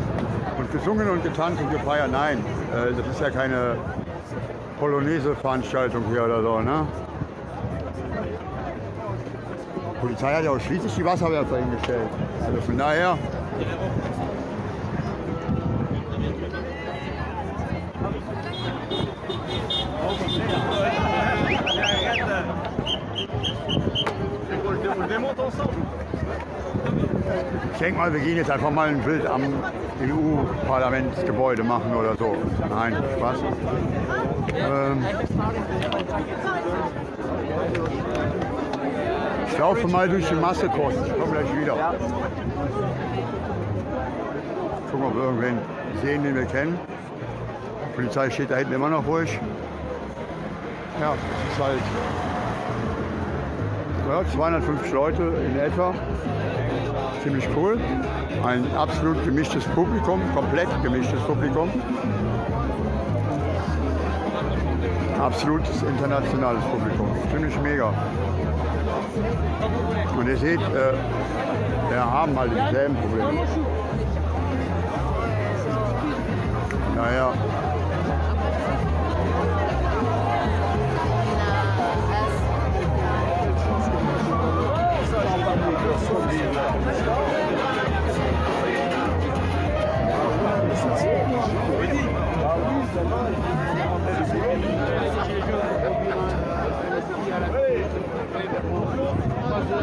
Und gesungen und getanzt und gefeiert, nein. Äh, das ist ja keine Polonaise-Veranstaltung hier oder so, ne? Polizei hat ja auch schließlich die Wasserwerfer hingestellt. Also von daher. Ich denke mal, wir gehen jetzt einfach mal ein Bild am EU-Parlamentsgebäude machen oder so. Nein, Spaß. Ähm, ich laufe mal durch die Masse kurz. Ich komme gleich wieder. Gucken, ob wir irgendwen sehen, den wir kennen. Die Polizei steht da hinten immer noch ruhig. Ja, es ist halt ja, 250 Leute in etwa. Ziemlich cool. Ein absolut gemischtes Publikum, komplett gemischtes Publikum. Absolutes internationales Publikum. Ziemlich mega. Und ihr seht, äh, wir haben halt dieselben Probleme. Naja. Lo, lo,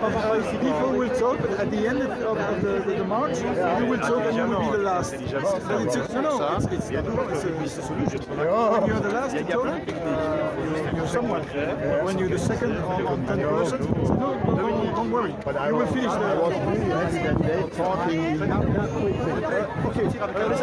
People will talk, at the end of, of the, the, the march, you will talk and you will be the last. But it's a, no, no, it's, it's, it's, a, solution. When you're the last to talk, uh, you're someone. When you're the second on, on 10 person, no, no, no, don't worry. You will finish the... Okay, euh, les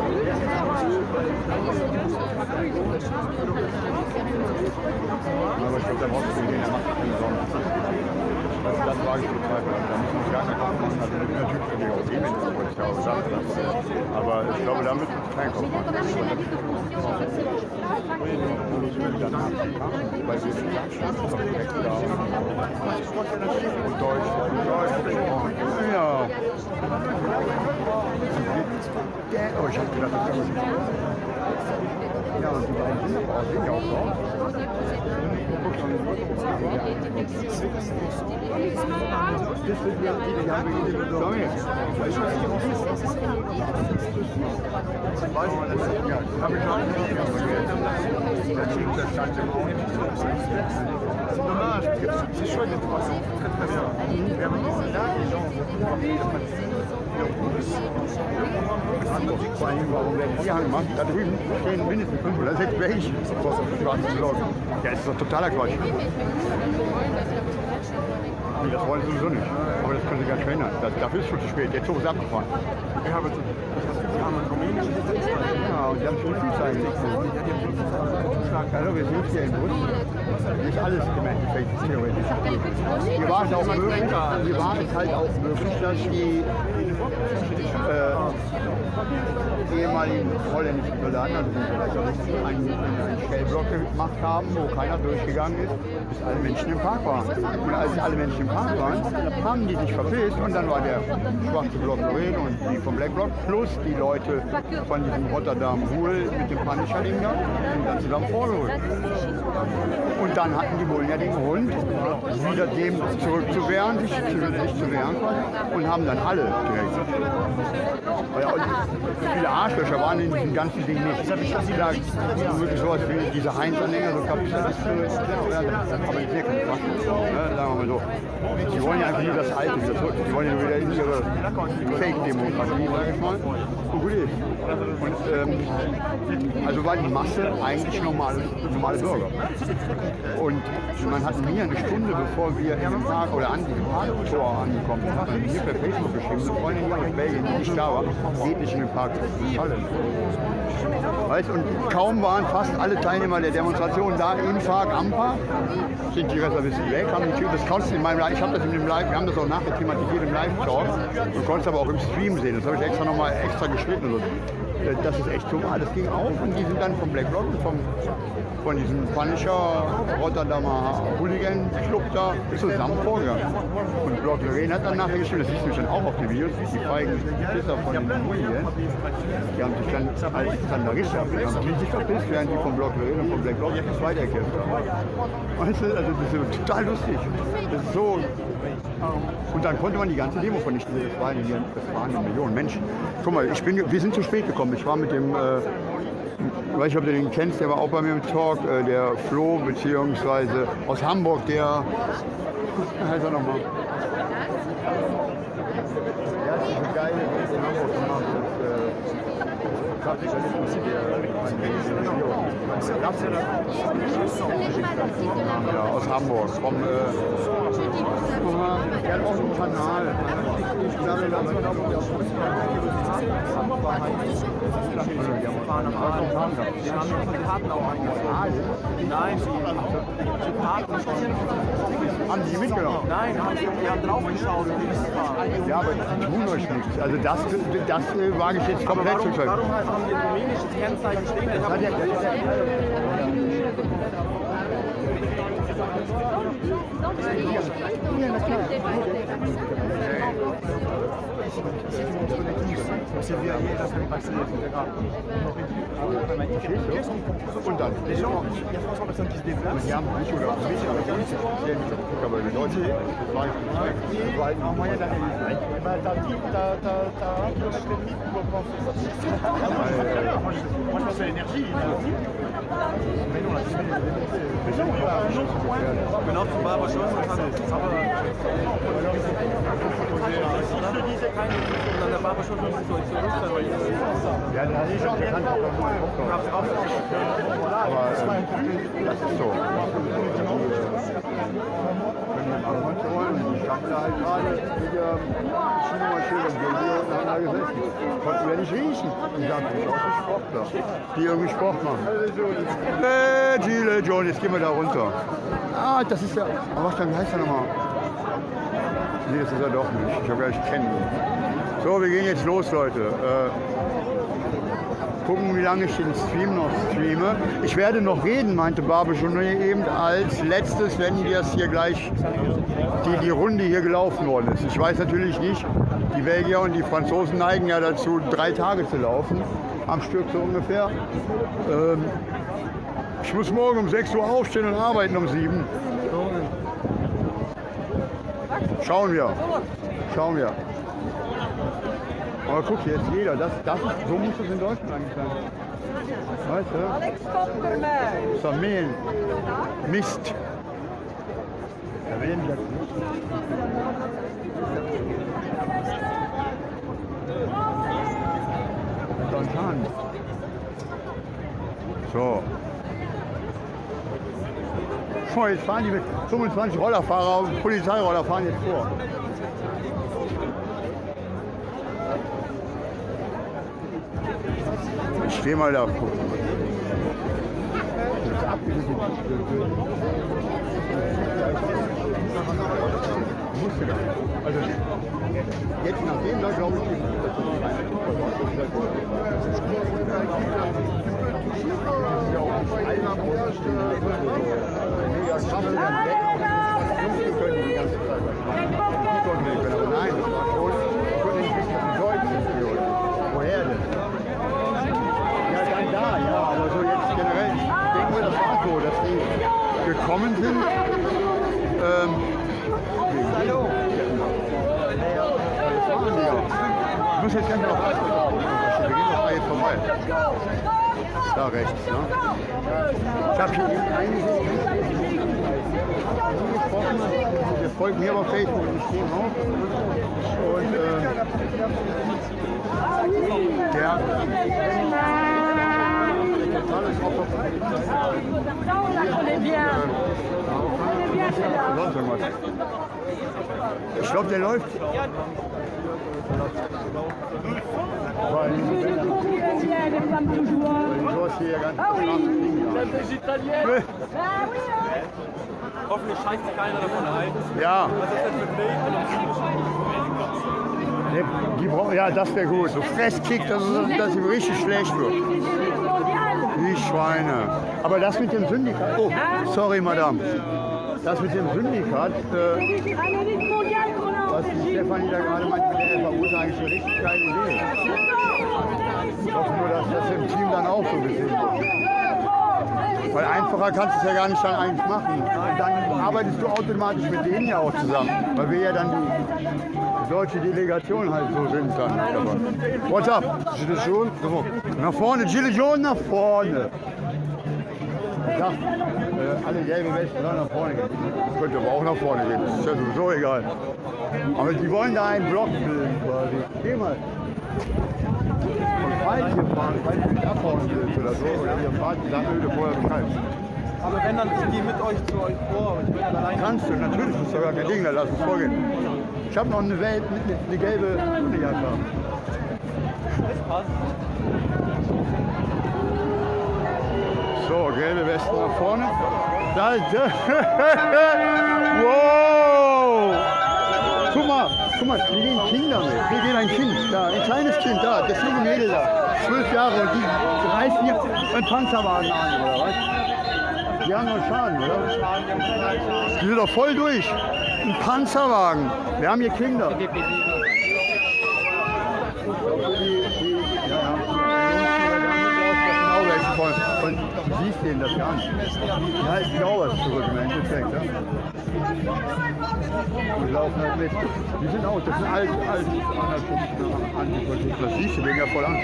Aber ich glaube, da brauchst du den, der macht keine Sorgen. Also das wage ich zu bezweifeln. Da müssen wir gar nicht kommen. Also natürlich können wir auch gehen, wenn die Polizei auch sagt. das. Aber ich glaube, da müssen wir kein kommen. Weil wir sind da. Und Deutsch. Ja. Oh, ich hab gedacht, das. Das man das. Habe ich nicht C'est dommage, très très bien. Vor warum werden die halt gemacht? Da drüben stehen mindestens fünf oder sechs auf dem schwarzen Block. Ja, das ist doch totaler Quatsch. Nee, das wollen sie sowieso nicht. Aber das können sie gar nicht verhindern. Das, dafür ist es schon zu spät. Der Zug ist abgefahren. Ich habe wir haben ein rumänisches Ja, und die haben schon viel Zeit. Also wir sind hier im Bus. Nicht alles im Endeffekt ist theoretisch. Hier war es auch möglich, hier war es halt auch möglich, dass die äh, ehemaligen holländischen Soldaten, also die Sozialisten, einen, einen Stellblock gemacht haben, wo keiner durchgegangen ist, bis alle Menschen im Park waren. Und als alle Menschen im Park waren, haben die sich verpisst und dann war der schwarze Block Lorraine und die vom Black Block plus die Leute von diesem Rotterdam Ruhl mit dem Punisher-Ding da sind dann zusammen vorgeholt. Und dann hatten die Bullen ja den Grund, wieder dem zurückzuwehren, sich zu, sich zu wehren und haben dann alle direkt. Ja, viele Arschlöcher waren in diesem ganzen Ding nicht. Gesagt. Wirklich sowas wie diese Heinz-Anhänger, so Kapitalisten, aber keine Quatsch. Ne, sagen wir mal so. Die wollen ja einfach nur das Alte. Die wollen ja wieder in ihre Fake-Demokratie, sag ich mal. Und gut ist. Und ähm, also war die Masse eigentlich normale, normale Bürger. Und man hat mir eine Stunde, bevor wir im Park oder an diesem Parktor angekommen sind, hat mir per Facebook geschrieben, eine Freundin hier aus Belgien, die nicht da war, geht nicht in den Park. Weißt, und kaum waren fast alle Teilnehmer der Demonstration da im Park am Park, sind die Reservisten weg, haben die Tür, das konntest du in meinem Live, ich habe das in dem Live, wir haben das auch nachher thematisiert im Live-Talk, du konntest aber auch im Stream sehen, das habe ich extra nochmal extra geschnitten. Das ist echt so, das ging auf und die sind dann vom Black Block und vom von diesem Punisher Rotterdamer Hooligan Club da zusammen vorgegangen. Und Block Lorraine hat dann nachher geschrieben, das siehst du schon auch auf den Videos, die feigen Pisser von den Hooligans, die haben sich dann als Zandaristen haben die sich verpisst, während die vom Block Lorraine und vom Black Block jetzt weitergekämpft haben. Weißt du, also das ist total lustig. Das ist so. Und dann konnte man die ganze Demo vernichten. Das waren, das waren Millionen Menschen. Guck mal, ich bin, wir sind zu spät gekommen. Ich war mit dem äh, ich weiß nicht, ob du den kennst, der war auch bei mir im Talk, äh, der Flo, beziehungsweise aus Hamburg, der, wie heißt er nochmal? Hat diese geile Welt in Hamburg gemacht, ja, aus Hamburg, vom, äh, auch einen Kanal. Ich glaube, da haben die Karten auch eingefahren. Nein, die, die Karten schon. Haben die mitgenommen? Nein, haben draufgeschaut und die müssen fahren. Ja, aber die tun euch nichts. Also das, das äh, wage ich jetzt komplett warum, zu sagen. Warum haben die ein rumänisches Kennzeichen stehen? Ich Das hat ja, das on s'est il y a 300 personnes qui se déplacent. En moyenne, t'as un kilomètre et demi pour penser ça. Moi, je pense à l'énergie. Mais non, euh, la Mais non, Mais non, pas je vois, c'est ça. N'a pas chose, mais c'est sur Il y a des gens qui standen da halt gerade mit der Schienenmaschine und hier unten haben da gesessen. Konnten wir nicht riechen. Die sagten, das sind Sportler, die irgendwie Sport machen. Äh, Gile John, jetzt gehen wir da runter. Ah, das ist ja, aber was dann heißt er nochmal? Nee, das ist er doch nicht. Ich habe gleich kennen. So, wir gehen jetzt los, Leute. Äh, gucken, wie lange ich den Stream noch streame. Ich werde noch reden, meinte Barbe schon eben als letztes, wenn jetzt hier gleich die, die Runde hier gelaufen worden ist. Ich weiß natürlich nicht, die Belgier und die Franzosen neigen ja dazu, drei Tage zu laufen, am Stück so ungefähr. Ähm, ich muss morgen um 6 Uhr aufstehen und arbeiten um 7. Schauen wir. Schauen wir. Aber guck jetzt jeder, das, das ist, so muss es in Deutschland eigentlich sein. Weißt du? Das ist doch Mehl. Mist. Ja, wer denn das nicht? Spontan. So. So, jetzt fahren die mit 25 Rollerfahrer und Polizeiroller fahren jetzt vor. Ich stehe mal da. guck. Das ist Musste nicht. Also jetzt nach dem, da glaube ich nicht. Das ist ja auch nicht einer Mega krass. Wir können die ganze Zeit nicht, nein, spannend vind. Um, Hallo. Ich muss jetzt gleich noch Wir gehen noch ehm, bei vorbei. Da rechts, ne? Ich habe schon einige. Wir folgen mir auf Facebook, ich ik auch. Und äh, der. Alles auf der Ich glaube, der läuft. Hoffentlich scheißt sich keiner davon ein. Ja. Was ist das für ein ja, das wäre gut. So Fresskick, dass, es- dass ihm richtig schlecht wird. Schweine. Aber das mit dem Syndikat. Oh, sorry, Madame. Das mit dem Syndikat, äh, was die Stefanie da gerade meinte mit der FAU, ist eigentlich eine richtig geile Idee. Ich hoffe nur, dass das im Team dann auch so gesehen wird. Weil einfacher kannst du es ja gar nicht dann eigentlich machen. Dann arbeitest du automatisch mit denen ja auch zusammen. Weil wir ja dann die deutsche Delegation halt so sind dann. dabei. What's up? So. Nach vorne, jaune nach vorne. Sag, äh, alle gelben Westen sollen nach vorne gehen. Könnte aber auch nach vorne gehen, das ist ja sowieso egal. Aber die wollen da einen Block bilden quasi. Geh mal. Und falls ihr fahren, falls ihr nicht abhauen willst oder so, oder ihr fahrt, dann öde vorher Bescheid. Aber wenn dann, ich gehe mit euch zu euch vor, aber ich bin. Kannst du, natürlich ist doch gar kein Ding, dann lass uns vorgehen. Ich habe noch eine Welt mit, mit eine gelbe Hundejacke. So, gelbe Westen nach vorne. Da, da. wow! Guck mal, guck mal, hier gehen Kinder mit. Hier geht ein Kind, da, ein kleines Kind, da, das junge Mädel da, zwölf Jahre die reißen hier einen Panzerwagen an, oder was? Die haben noch Schaden, oder? Die sind doch voll durch. Ein Panzerwagen. Wir haben hier Kinder. Und du siehst denen das gar nicht. Ja, ist was zurück im Endeffekt. Ja. Die laufen halt mit. Die sind auch, das sind alt, alt, Antifaschisten. Das siehst du wegen ja voll an.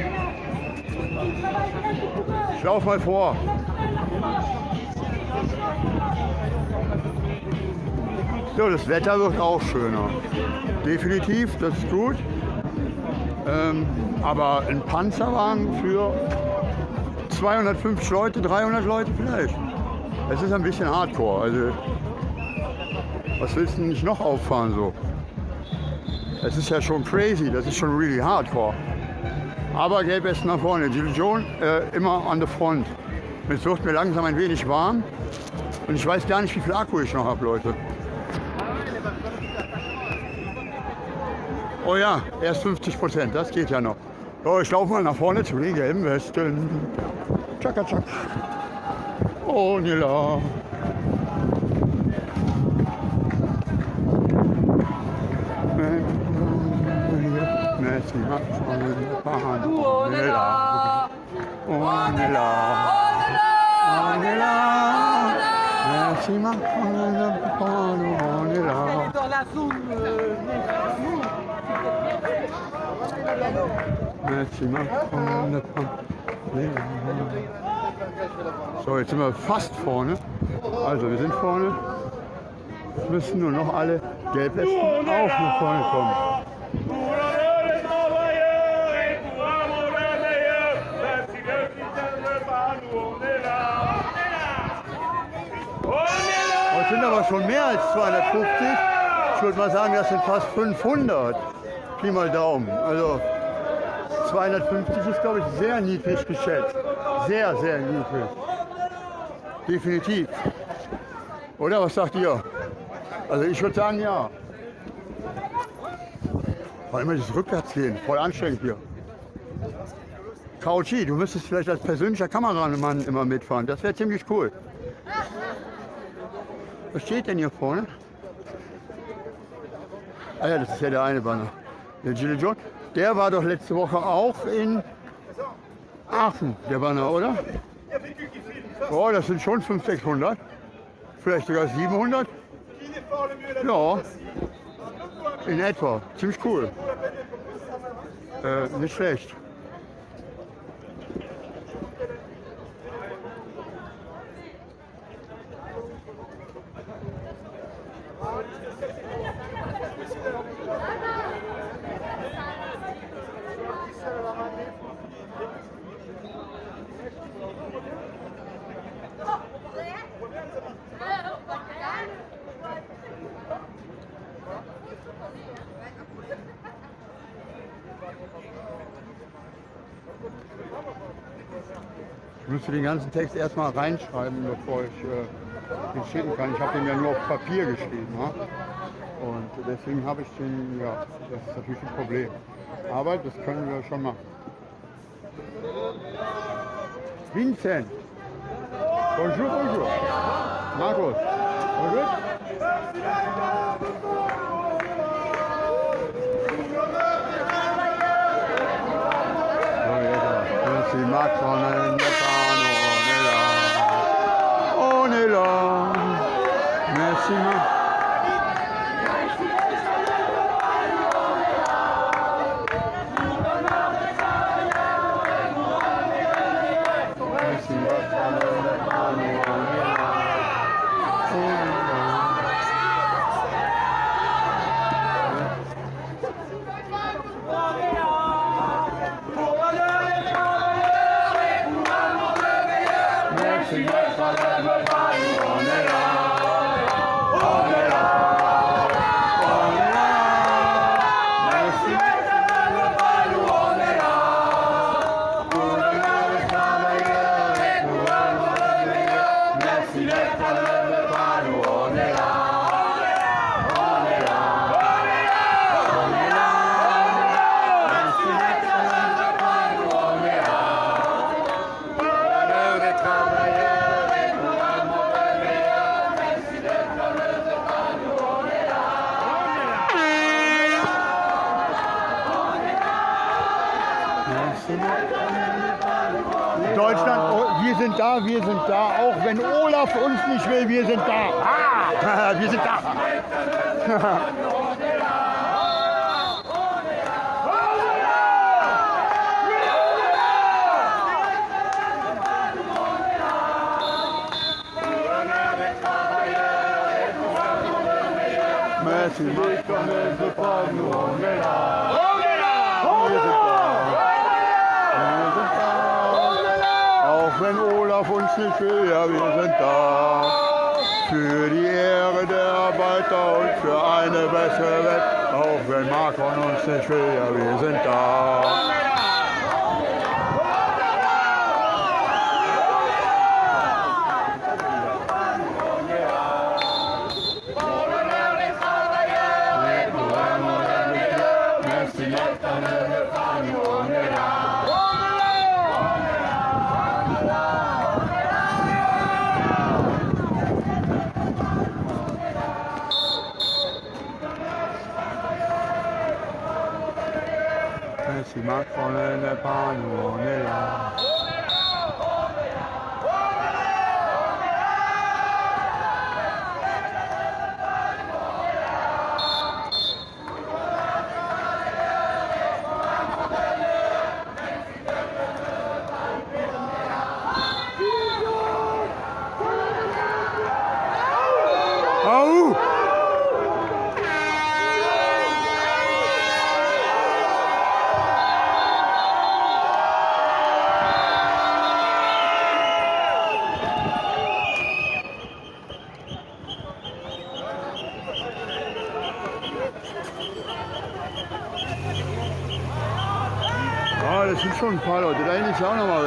Ich lauf mal vor. So, das Wetter wird auch schöner. Definitiv, das ist gut. Ähm, aber ein Panzerwagen für 250 Leute, 300 Leute vielleicht. Das ist ein bisschen hardcore. Also, was willst du nicht noch auffahren so? Das ist ja schon crazy, das ist schon really hardcore. Aber Gelbwesten nach vorne, die Legion äh, immer an der Front. Jetzt wird mir langsam ein wenig warm und ich weiß gar nicht, wie viel Akku ich noch habe, Leute. Oh ja, erst 50 Prozent, das geht ja noch. So, ich laufe mal nach vorne zu den gelben Westen. Tschakka, tschak. Oh, Nila. Oh, Nila. Oh, Nila. Nila. Dans la zone euh, Messi macht von Bahn. So, jetzt sind wir fast vorne. Also, wir sind vorne. Jetzt müssen nur noch alle Gelbwesten auch nach vorne kommen. Das sind aber schon mehr als 250. Ich würde mal sagen, das sind fast 500. Pi mal Daumen. Also 250 ist, glaube ich, sehr niedrig geschätzt. Sehr, sehr niedrig. Definitiv. Oder was sagt ihr? Also ich würde sagen, ja. Vor allem das Rückwärtsgehen, voll anstrengend hier. Kauchi, du müsstest vielleicht als persönlicher Kameramann immer mitfahren. Das wäre ziemlich cool. Was steht denn hier vorne? Ah ja, das ist ja der eine Banner. Der Gilles John. Der war doch letzte Woche auch in Aachen, der Banner, oder? Oh, das sind schon 500, 600. Vielleicht sogar 700. Ja, in etwa. Ziemlich cool. Äh, nicht schlecht. Müsste den ganzen Text erstmal reinschreiben, bevor ich äh, den schicken kann. Ich habe den ja nur auf Papier geschrieben. Ja? Und deswegen habe ich den, ja, das ist natürlich ein Problem. Aber das können wir schon machen. Vincent. Bonjour, bonjour. Markus. Bonjour. Si Macron ne pas on lima. Sind da, wir sind da, auch wenn Olaf uns nicht will, wir sind da. Ah, wir sind da. Merci, Macron ne veut pas, nous on est là. On est là, wir sind da. Wir sind da. Auch wenn Olaf uns nicht will, ja, wir sind da. Für die Ehre der Arbeiter und für eine bessere Welt. Auch wenn Macron uns nicht will, ja, wir sind da. the pond, it. 漂亮吗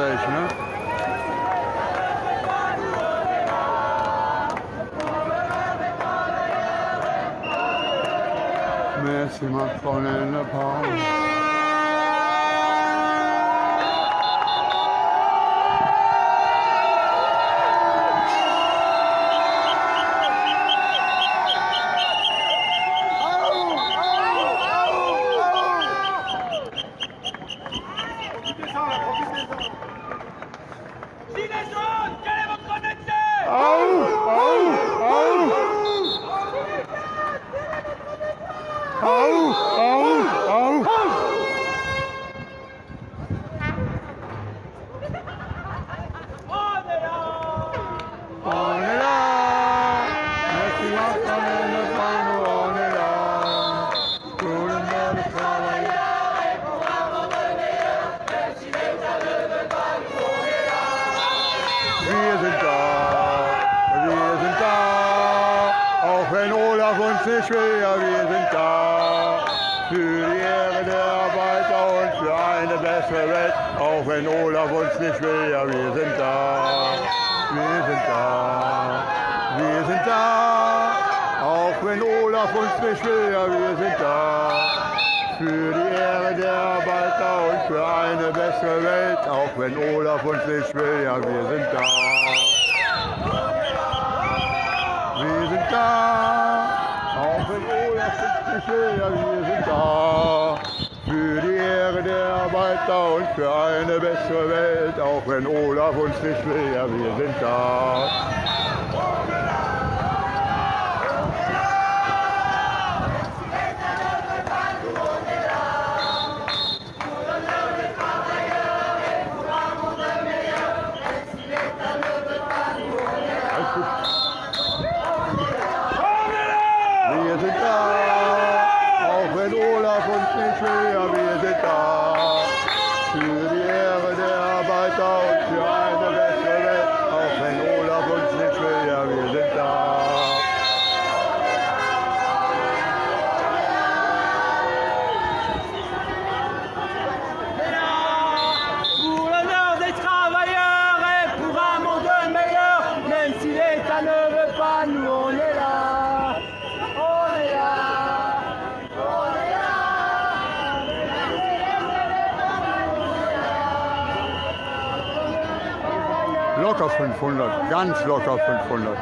locker 500.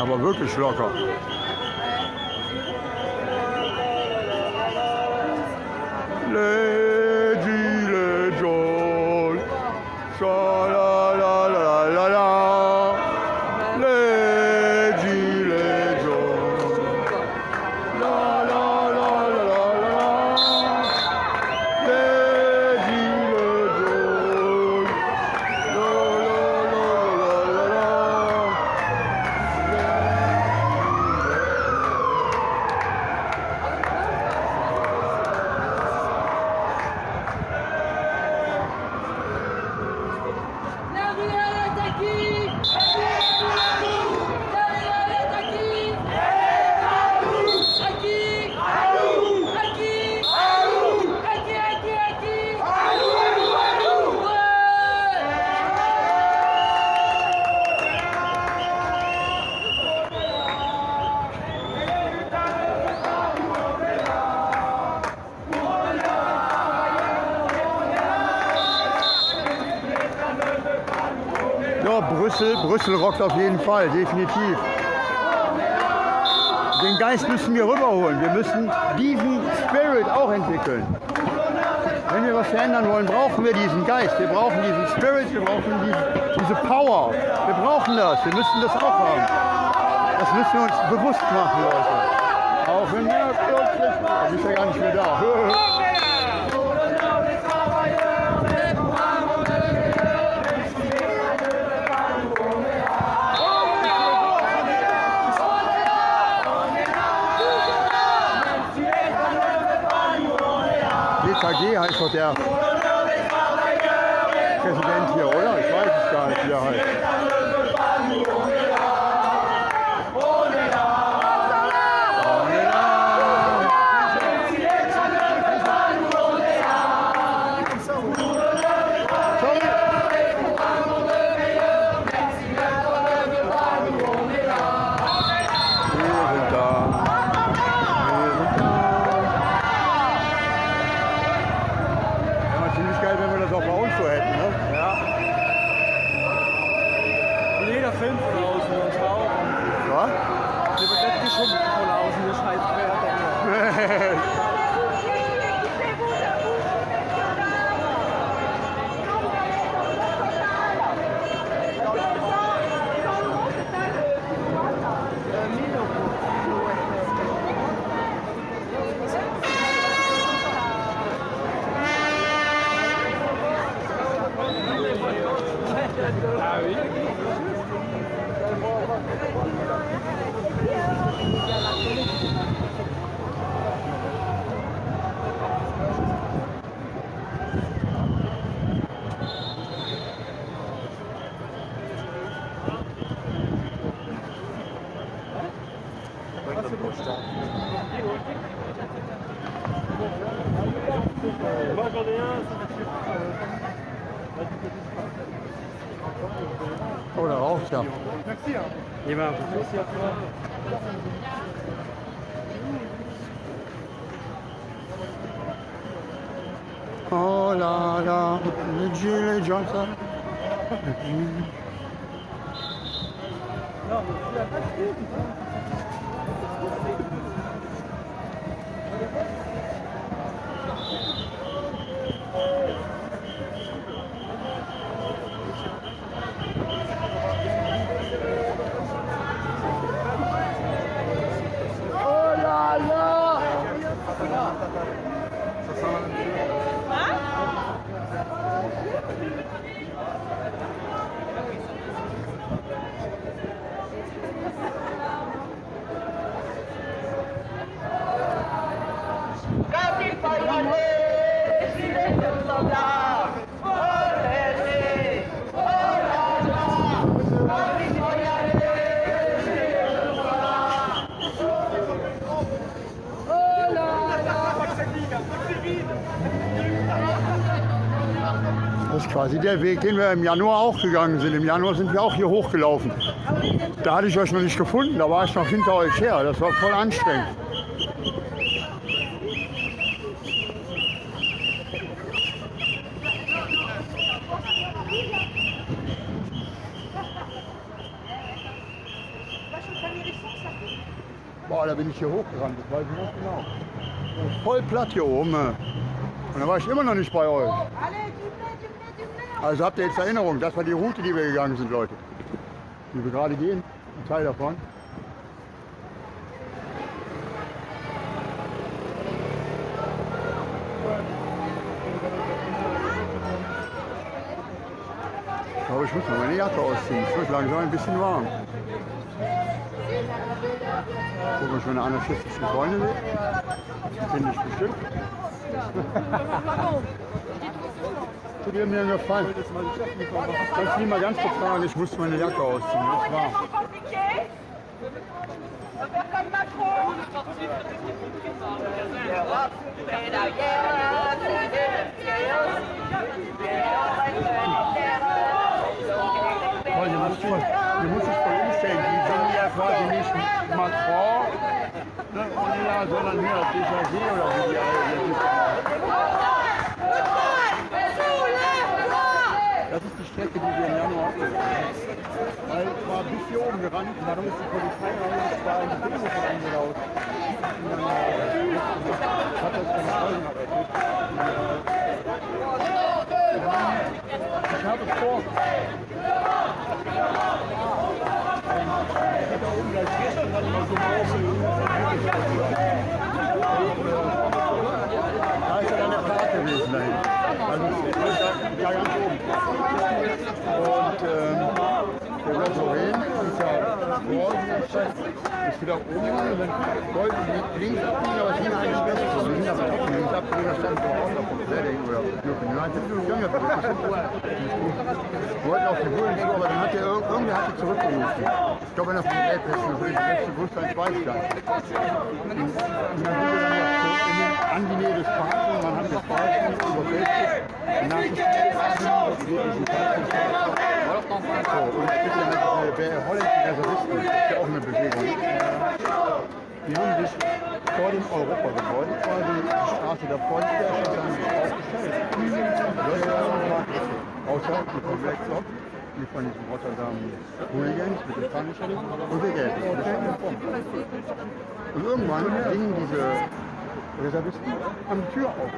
Aber wirklich locker. Nee. auf jeden Fall, definitiv. Den Geist müssen wir rüberholen. Wir müssen diesen Spirit auch entwickeln. Wenn wir was verändern wollen, brauchen wir diesen Geist. Wir brauchen diesen Spirit, wir brauchen die, diese Power. Wir brauchen das. Wir müssen das auch haben. Das müssen wir uns bewusst machen, Leute. Auch wenn wir plötzlich... Du bist ja gar nicht mehr da. Merci. Hein. Eh ben, Il Merci à toi. Oh là là, le gilet les gens, ça. Non, mais tu l'as pas der Weg, den wir im Januar auch gegangen sind. Im Januar sind wir auch hier hochgelaufen. Da hatte ich euch noch nicht gefunden, da war ich noch hinter euch her. Das war voll anstrengend. Boah, da bin ich hier hochgerannt, das weiß ich noch genau. Voll platt hier oben. Und da war ich immer noch nicht bei euch. Also habt ihr jetzt Erinnerung, das war die Route, die wir gegangen sind, Leute. Die wir gerade gehen, ein Teil davon. Ich glaube, ich muss mal meine Jacke ausziehen. Es wird langsam ein bisschen warm. Gucken, ich meine anarchistischen Freunde sehe. Finde ich bestimmt. Ihr mir einen Gefallen? Kannst du mich mal ganz kurz fragen? Ich muss meine Jacke ausziehen. Es ist warm. Voll, ihr müsst voll, umstellen. Die sind ja quasi nicht Macron, ne, sondern hier DKG oder wie die alle hier Das ist die Strecke, die wir im Januar abgefahren haben. Weil es war bis hier oben gerannt und darum ist die Polizei rein und es war in die Dinge von angelaut. Und dann äh, hat das keine Folgen errettet. Ich habe vor. Da ist ja dann der Park gewesen dahin. Also das ist ja ganz oben. Und ähm, der Red Lorraine ist ja morgen ist wieder oben und dann wollten die links abbiegen, aber es ging eigentlich besser. Wir sind aber trotzdem links abbiegen, da stand vor auf dem Pläding oder United. Die haben ja Wir wollten auf die Bullen zu, aber dann hat irg- irgendwer hat die zurückgerufen. Ich glaube, einer von den Elbpässen, für die letzte Bus ein Schweißstand. Und dann dann Angenähe des Parks und man hat das Park über Facebook Nachrichten auf diesen Park so, und es gibt ja halt holländischen Reservisten, das auch eine Bewegung. Die haben sich vor dem Europagebäude quasi die Straße davor, die schon dann aufgestellt. Außer die von Black Bloc, die von diesen Rotterdam Hooligans mit dem Punisher und der Geld. Und irgendwann gingen diese Reservisten an die Tür auf.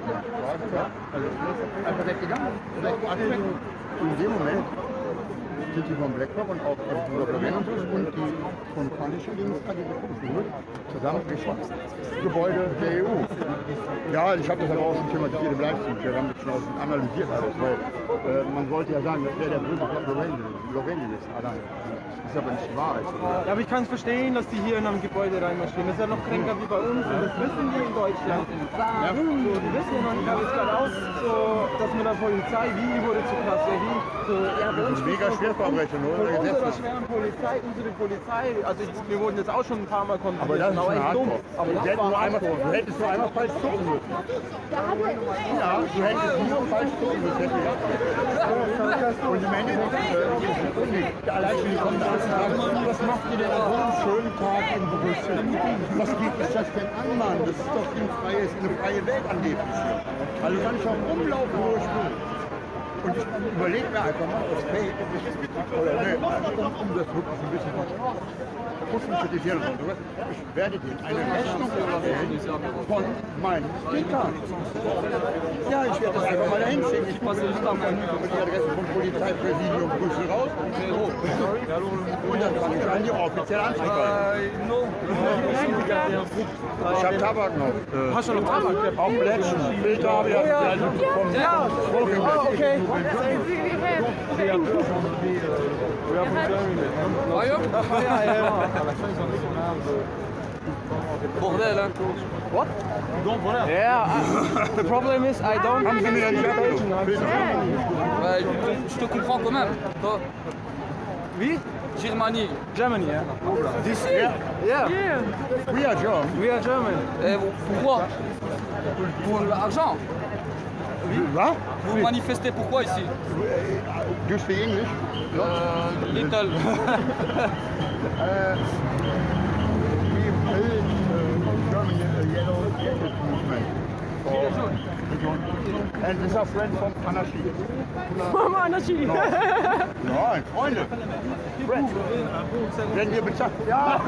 Also einfach weggegangen. Und in dem Moment sind die von Blackrock und auch von Lorenzus und die von Punisher gegen das geholt, zusammen Richtung Gebäude der EU. Ja, ich habe das aber auch schon thematisiert im Livestream, wir haben das schon analysiert alles, weil äh, man sollte ja sagen, das wäre der böse Lorenzis allein. Das ist aber nicht wahr. Also, Ja, aber ich kann es verstehen, dass die hier in einem Gebäude reinmarschieren. Das ist ja noch kränker wie bei uns und das wissen die in Deutschland. Ja. So, die wissen ja noch nicht alles geradeaus, so, dass mit der Polizei, wie wurde zu krass, ja, wie, so, ja, bei uns Das ist mega Schwerverbrechen, oder? Von unserer schweren Polizei, unsere Polizei, also ich, wir wurden jetzt auch schon ein paar Mal Aber kontrolliert, das ist aber schon echt dumm. Aber du, das hättest war nur einmal, du hättest nur einmal falsch gucken müssen. Ja, du hättest nur falsch gucken müssen. Und im Endeffekt, allein schon die was macht ihr denn an so einem schönen Tag in Brüssel? Was gibt es das denn an, Mann? Das ist doch ein freies, eine freie Welt angeblich hier. Also kann ich auch rumlaufen, wo ich will. Und ich überlege mir einfach mal, ob es fake ist oder nee, um, um das wirklich ein bisschen Pussen kritisieren und sowas. Ich werde dir eine Rechnung erstellen von meinen Stickern. Ja, ich werde das einfach mal dahin schicken. Ich passe nicht auf die Adresse vom Polizeipräsidium Brüssel raus. Und dann kann ich an die offizielle Anzeige. Ich habe Tabak noch. Äh, Hast du noch Tabak? Auch Plätzchen. Filter habe ich Ja, Smoking oh, okay. Bordel, hein What? Yeah, I- the problem is I don't abgenommen? Ouais, je te comprends quand même. Toi, Wie? Germanie. Germany, yeah. This, yeah, Yeah, we are German. we are German. Et pourquoi? Pour l'argent. Was? Vous manifestez pourquoi ici Do you speak English? euh, Little. Uh, we built uh, German uh, yellow jacket movement. For, and this is a friend from Anarchie. Nein, Freunde. Friends. Werden wir bezahlt? Ja,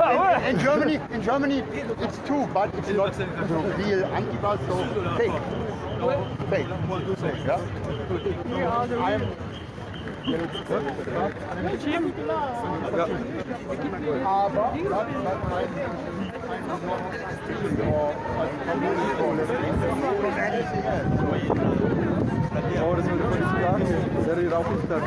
in, in Germany, in Germany it's two, but it's not so real Antifa, so fake. Safe. Yeah? I am... Ja. Aber dann, dann mein और इसमें देखो इसका sir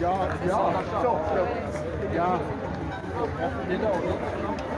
Ja, ja, ja. Genau.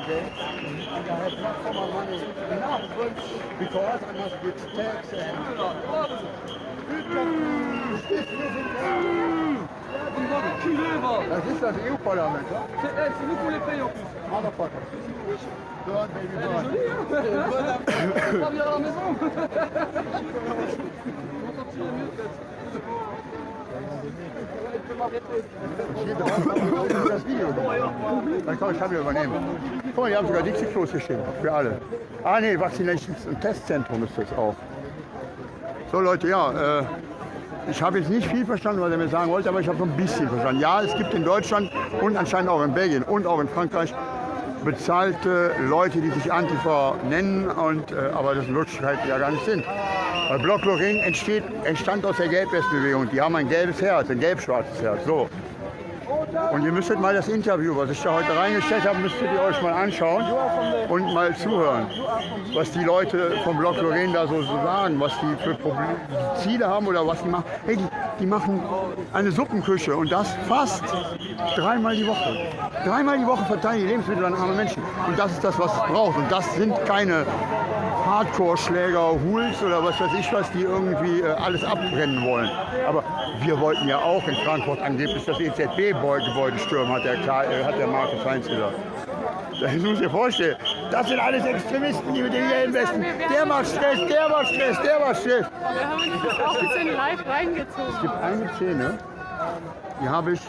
and I have not for my money enough because I must give tax and. Das ist das EU-Parlament, ja? C'est nous qu'on les paye en plus. Motherfucker. Burn, baby, burn. Pas bien à la maison. Dann kann ich Kamera übernehmen. Guck mal, die haben sogar Dixie-Klos hier. Für alle. Ah nee, Vaccinations- Testzentrum ist das auch. So Leute, ja, äh, ich habe jetzt nicht viel verstanden, was er mir sagen wollte, aber ich habe so ein bisschen verstanden. Ja, es gibt in Deutschland und anscheinend auch in Belgien und auch in Frankreich bezahlte Leute, die sich Antifa nennen, und, äh, aber das in Wirklichkeit ja gar nicht sind. Weil Block Lorraine entsteht, entstand aus der Gelbwestbewegung. Die haben ein gelbes Herz, ein gelb-schwarzes Herz. So. Und ihr müsstet mal das Interview, was ich da heute reingestellt habe, müsstet ihr euch mal anschauen und mal zuhören, was die Leute vom Block Lorraine da so sagen, was die für Problem, Ziele haben oder was die machen. Hey, die, die machen eine Suppenküche und das fast dreimal die Woche. Dreimal die Woche verteilen die Lebensmittel an arme Menschen. Und das ist das, was es braucht. Und das sind keine Hardcore-Schläger, Hools oder was weiß ich was, die irgendwie äh, alles abbrennen wollen. Aber wir wollten ja auch in Frankfurt angeblich das EZB-Gebäude stürmen, hat der, Karl, äh, hat der Markus Heinz gesagt. Das muss ich vorstellen. Das sind alles Extremisten, die mit den gelben Westen. Der macht Stress, der macht Stress, der macht Stress. Wir haben uns das auch ein bisschen live reingezogen. Es gibt eine Szene, die habe ich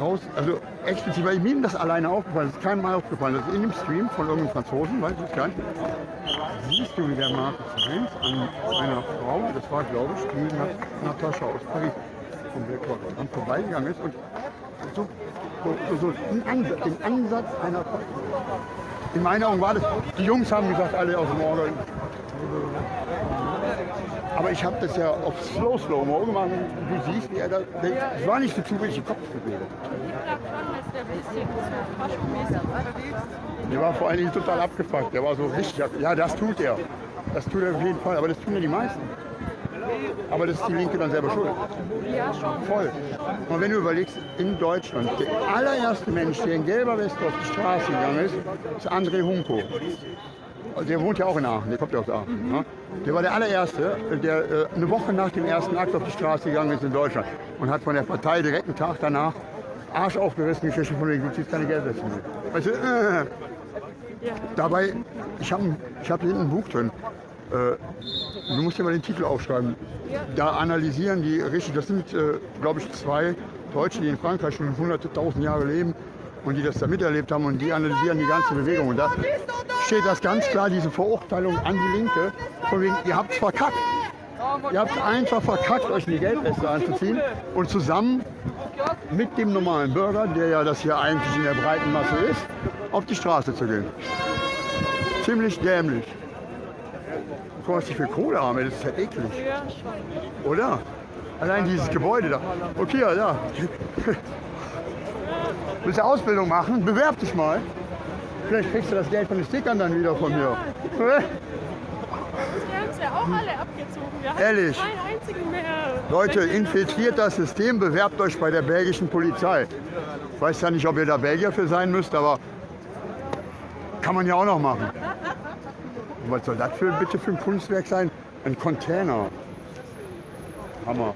raus, also explizit, weil mir das alleine aufgefallen ist, keinem mal aufgefallen. Das ist in dem Stream von irgendeinem Franzosen, weiß ich gar nicht. Siehst du, wie der Markus Heinz an einer Frau, das war glaube ich die Na- Natascha aus Paris, vom an vorbeigegangen ist und so, so, so, den, Ansatz, den Ansatz einer. In meinen Augen war das, die Jungs haben gesagt, alle aus dem Orgel. Aber ich habe das ja auf Slow Slow Mo gemacht. Du siehst, wie er da. Es war nicht so. Ich glaube schon, dass der war vor allen Dingen total abgefuckt. Der war so richtig. Ja, das tut er. Das tut er auf jeden Fall. Aber das tun ja die meisten. Aber das ist die Linke dann selber schuld. Ja, schon. Voll. Und wenn du überlegst, in Deutschland, der allererste Mensch, der in gelber Weste auf die Straße gegangen ist, ist André Hunko. Also Der wohnt ja auch in Aachen, der kommt ja aus Aachen. Ne? Der war der allererste, der äh, eine Woche nach dem ersten Akt auf die Straße gegangen ist in Deutschland und hat von der Partei direkt einen Tag danach Arsch aufgerissen, gekriegt von wegen, du ziehst keine Geldweste mehr. Weißt du, äh, dabei, ich habe ich hab hinten ein Buch drin. Äh, du musst dir mal den Titel aufschreiben. Da analysieren die richtig, das sind, äh, glaube ich, zwei Deutsche, die in Frankreich schon hunderte, tausend Jahre leben und die das da miterlebt haben und die analysieren die ganze Bewegung. Und da steht das ganz klar, diese Verurteilung an die Linke, von wegen, ihr habt verkackt. Ihr habt einfach verkackt, euch eine Geldweste anzuziehen und zusammen mit dem normalen Bürger, der ja das hier eigentlich in der breiten Masse ist, auf die Straße zu gehen. Ziemlich dämlich. Guck mal, was die für Kohle haben, das ist ja eklig. Oder? Allein dieses Gebäude da. Okay, ja, da. Willst du Ausbildung machen? Bewerb dich mal. Vielleicht kriegst du das Geld von den Stickern dann wieder von mir. Die haben es ja auch alle abgezogen. Wir Ehrlich? keinen einzigen mehr. Leute, infiltriert das System, bewerbt euch bei der belgischen Polizei. Ich weiß ja nicht, ob ihr da Belgier für sein müsst, aber kann man ja auch noch machen. Und was soll das für, bitte für ein Kunstwerk sein? Ein Container. Hammer.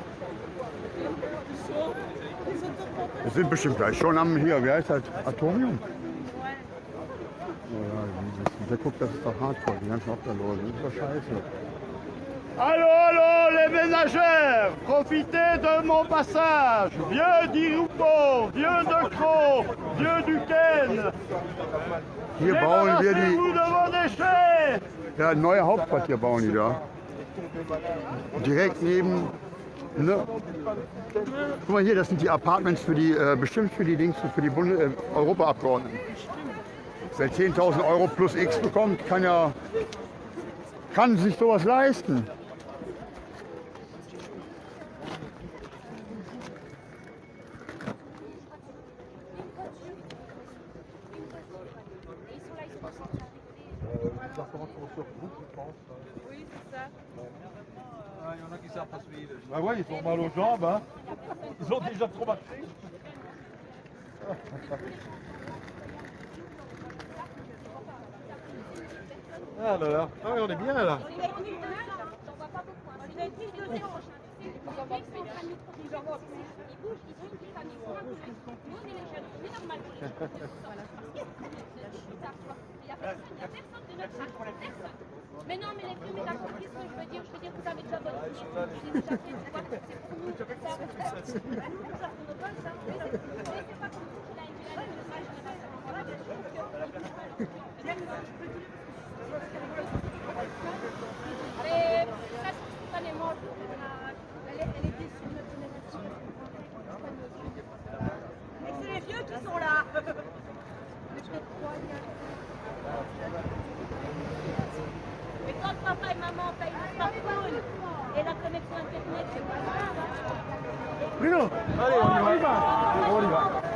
Wir sind bestimmt gleich schon am hier, wie heißt das? Atomium? Der guckt, das ist doch hardcore, die ganzen Obdachlosen. Das ist doch scheiße. Allô, allô, les ménagères, profitez de mon passage. Vieux d'Irupo, vieux de Cro, vieux du Ken. Hier bauen wir die. Ja, ein neues Hauptquartier bauen die da. Direkt neben. Ne? Guck mal hier, das sind die Apartments für die, äh, bestimmt für die Dings, für die Bunde, äh, Europaabgeordneten. Wer 10.000 Euro plus X bekommt, kann ja kann sich sowas leisten. Bah ouais, ils sont mal aux jambes, hein. Ils ont déjà trop marché. Ah là là, ah ouais, on est bien là. Mais non, mais les fruits, mais t'as compris ce que je veux dire. Je veux dire que vous avez déjà bonne idée. Je déjà fait, c'est pour nous. Ça, c'est pour nous Mira, Oliva. Oliva.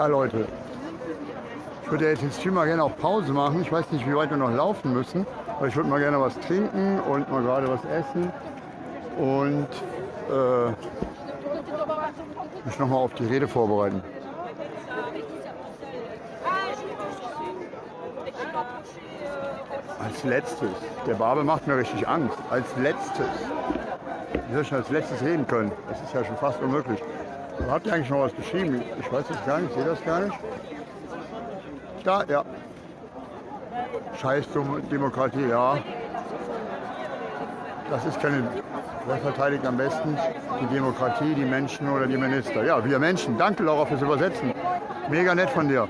Ja, Leute. Ich würde jetzt Stream mal gerne auf Pause machen. Ich weiß nicht, wie weit wir noch laufen müssen. Aber ich würde mal gerne was trinken und mal gerade was essen. Und äh, mich nochmal auf die Rede vorbereiten. Als letztes. Der Barbe macht mir richtig Angst. Als letztes. Wie soll ich denn als letztes reden können? Das ist ja schon fast unmöglich. Habt ihr eigentlich noch was geschrieben? Ich weiß das gar nicht, ich sehe das gar nicht. Da, ja. Scheiß Dem- Demokratie, ja. Das ist keine. Wer verteidigt am besten die Demokratie, die Menschen oder die Minister? Ja, wir Menschen. Danke, Laura, fürs Übersetzen. Mega nett von dir.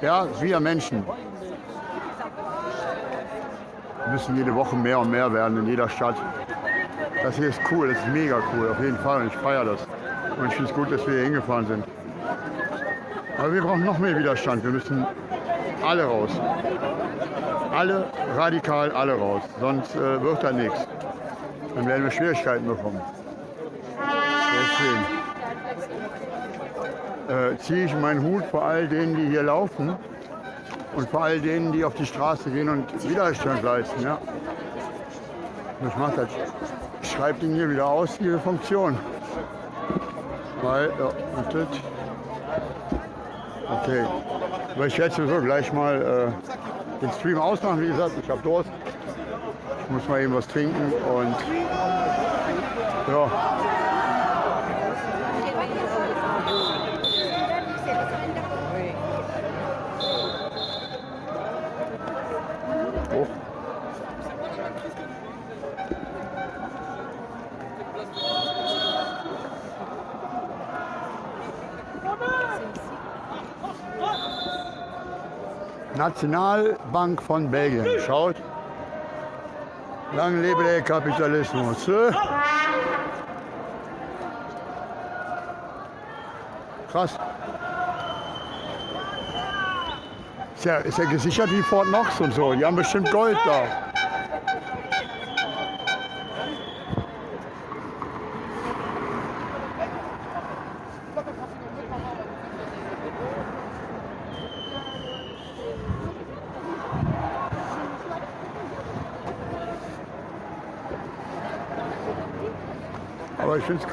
Ja, wir Menschen. Müssen jede Woche mehr und mehr werden in jeder Stadt. Das hier ist cool, das ist mega cool, auf jeden Fall. Und ich feiere das. Und ich finde es gut, dass wir hier hingefahren sind. Aber wir brauchen noch mehr Widerstand. Wir müssen alle raus. Alle, radikal alle raus. Sonst äh, wird da nichts. Dann werden wir Schwierigkeiten bekommen. Deswegen äh, ziehe ich meinen Hut vor all denen, die hier laufen und vor all denen, die auf die Straße gehen und Widerstand leisten. Ja. Das. Ich schreibe den hier wieder aus, diese Funktion. Weil, ja, das. Okay. Aber ich werde sowieso gleich mal äh, den Stream ausmachen, wie gesagt. Ich habe Durst. Ich muss mal eben was trinken und ja. Nationalbank von Belgien. Schaut. Lang lebe der Kapitalismus. äh? Krass. Ist ja, ist ja gesichert wie Fort Knox und so. Die haben bestimmt Gold da.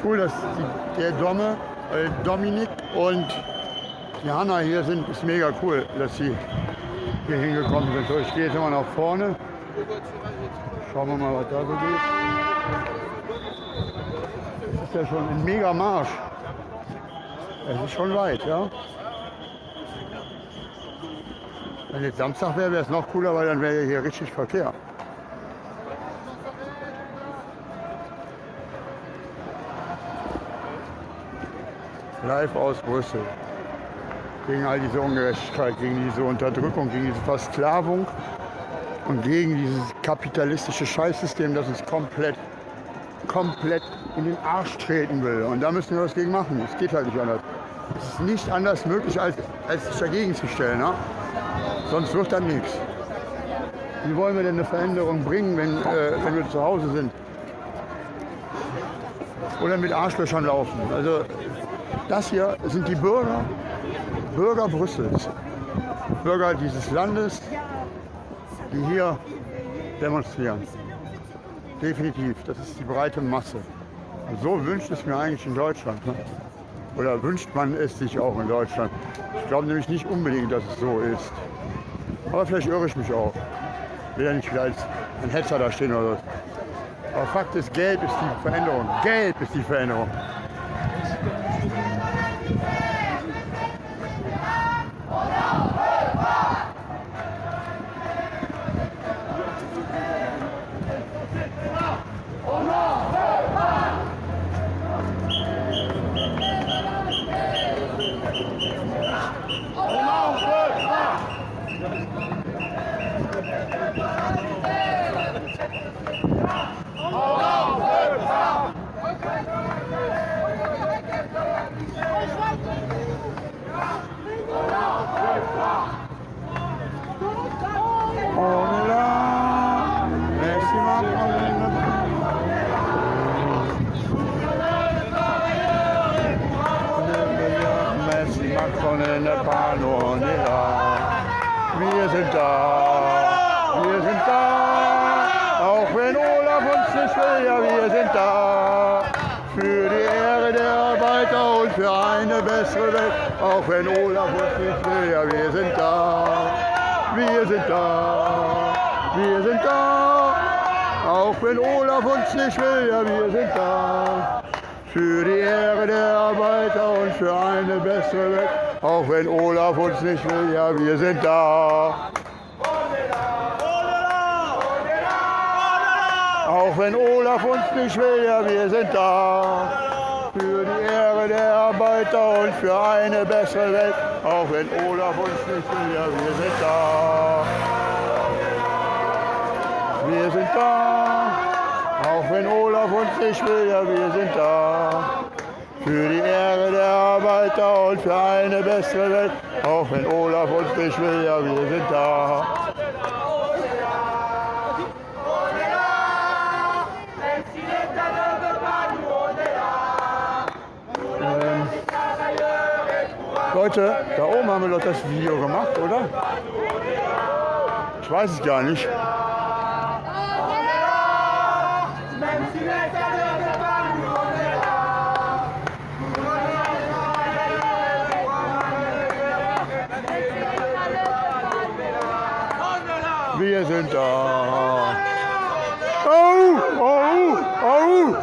Cool, dass die, der Domme, äh, Dominik und die Hanna hier sind. Ist mega cool, dass sie hier hingekommen sind. So, ich gehe jetzt immer nach vorne. Schauen wir mal, was da so geht. Das ist ja schon ein mega Marsch. Es ist schon weit, ja. Wenn jetzt Samstag wäre, wäre es noch cooler, weil dann wäre hier richtig Verkehr. Live aus Brüssel. Gegen all diese Ungerechtigkeit, gegen diese Unterdrückung, gegen diese Versklavung und gegen dieses kapitalistische Scheißsystem, das uns komplett, komplett in den Arsch treten will. Und da müssen wir was gegen machen. Es geht halt nicht anders. Es ist nicht anders möglich, als, als sich dagegen zu stellen. Ne? Sonst wird dann nichts. Wie wollen wir denn eine Veränderung bringen, wenn, äh, wenn wir zu Hause sind? Oder mit Arschlöchern laufen. Also das hier sind die Bürger, Bürger Brüssels, Bürger dieses Landes, die hier demonstrieren. Definitiv, das ist die breite Masse. Und so wünscht es mir eigentlich in Deutschland. Ne? Oder wünscht man es sich auch in Deutschland. Ich glaube nämlich nicht unbedingt, dass es so ist. Aber vielleicht irre ich mich auch. Ich will ja nicht wieder als ein Hetzer da stehen oder so. Aber Fakt ist, Gelb ist die Veränderung. Gelb ist die Veränderung. On est là. Merci Macron. Merci Macron ne pas nous, on est là. Wir sind da. Wir sind da. Auch wenn Olaf uns nicht will, ja wir sind da. Für die Ehre der Arbeiter und für eine bessere Welt. Auch wenn Olaf uns nicht will, ja wir sind da. Wir sind da, wir sind da. Auch wenn Olaf uns nicht will, ja wir sind da. Für die Ehre der Arbeiter und für eine bessere Welt. Auch wenn Olaf uns nicht will, ja wir sind da. Auch wenn Olaf uns nicht will, ja wir sind da. Für die Ehre der Arbeiter und für eine bessere Welt. Auch wenn Olaf uns nicht will, ja wir sind da. Wir sind da. Auch wenn Olaf uns nicht will, ja wir sind da. Für die Ehre der Arbeiter und für eine bessere Welt. Auch wenn Olaf uns nicht will, ja wir sind da. Leute, da oben haben wir doch das Video gemacht, oder? Ich weiß es gar nicht. Wir sind da. Oh, oh, oh.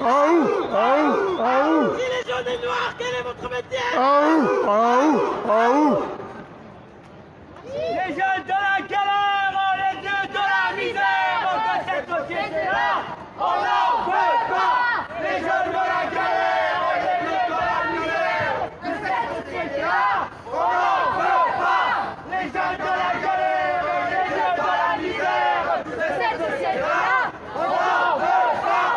Oh, oh, oh. Oh Oh Oh Les jeunes de la galère, les dieux de la misère, de cette société-là, on n'en veut pas Les jeunes de la galère, les dieux de la misère, de cette société-là, on n'en veut pas Les jeunes de la galère, les dieux de la misère, de cette société-là, on n'en veut pas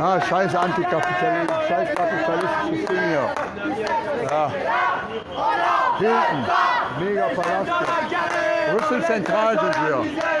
Ah, scheiß Antikapitalismus, scheiß kapitalistisches Ding hier. Ja. Hilton, mega Palast. hier. Brüssel Zentral sind wir.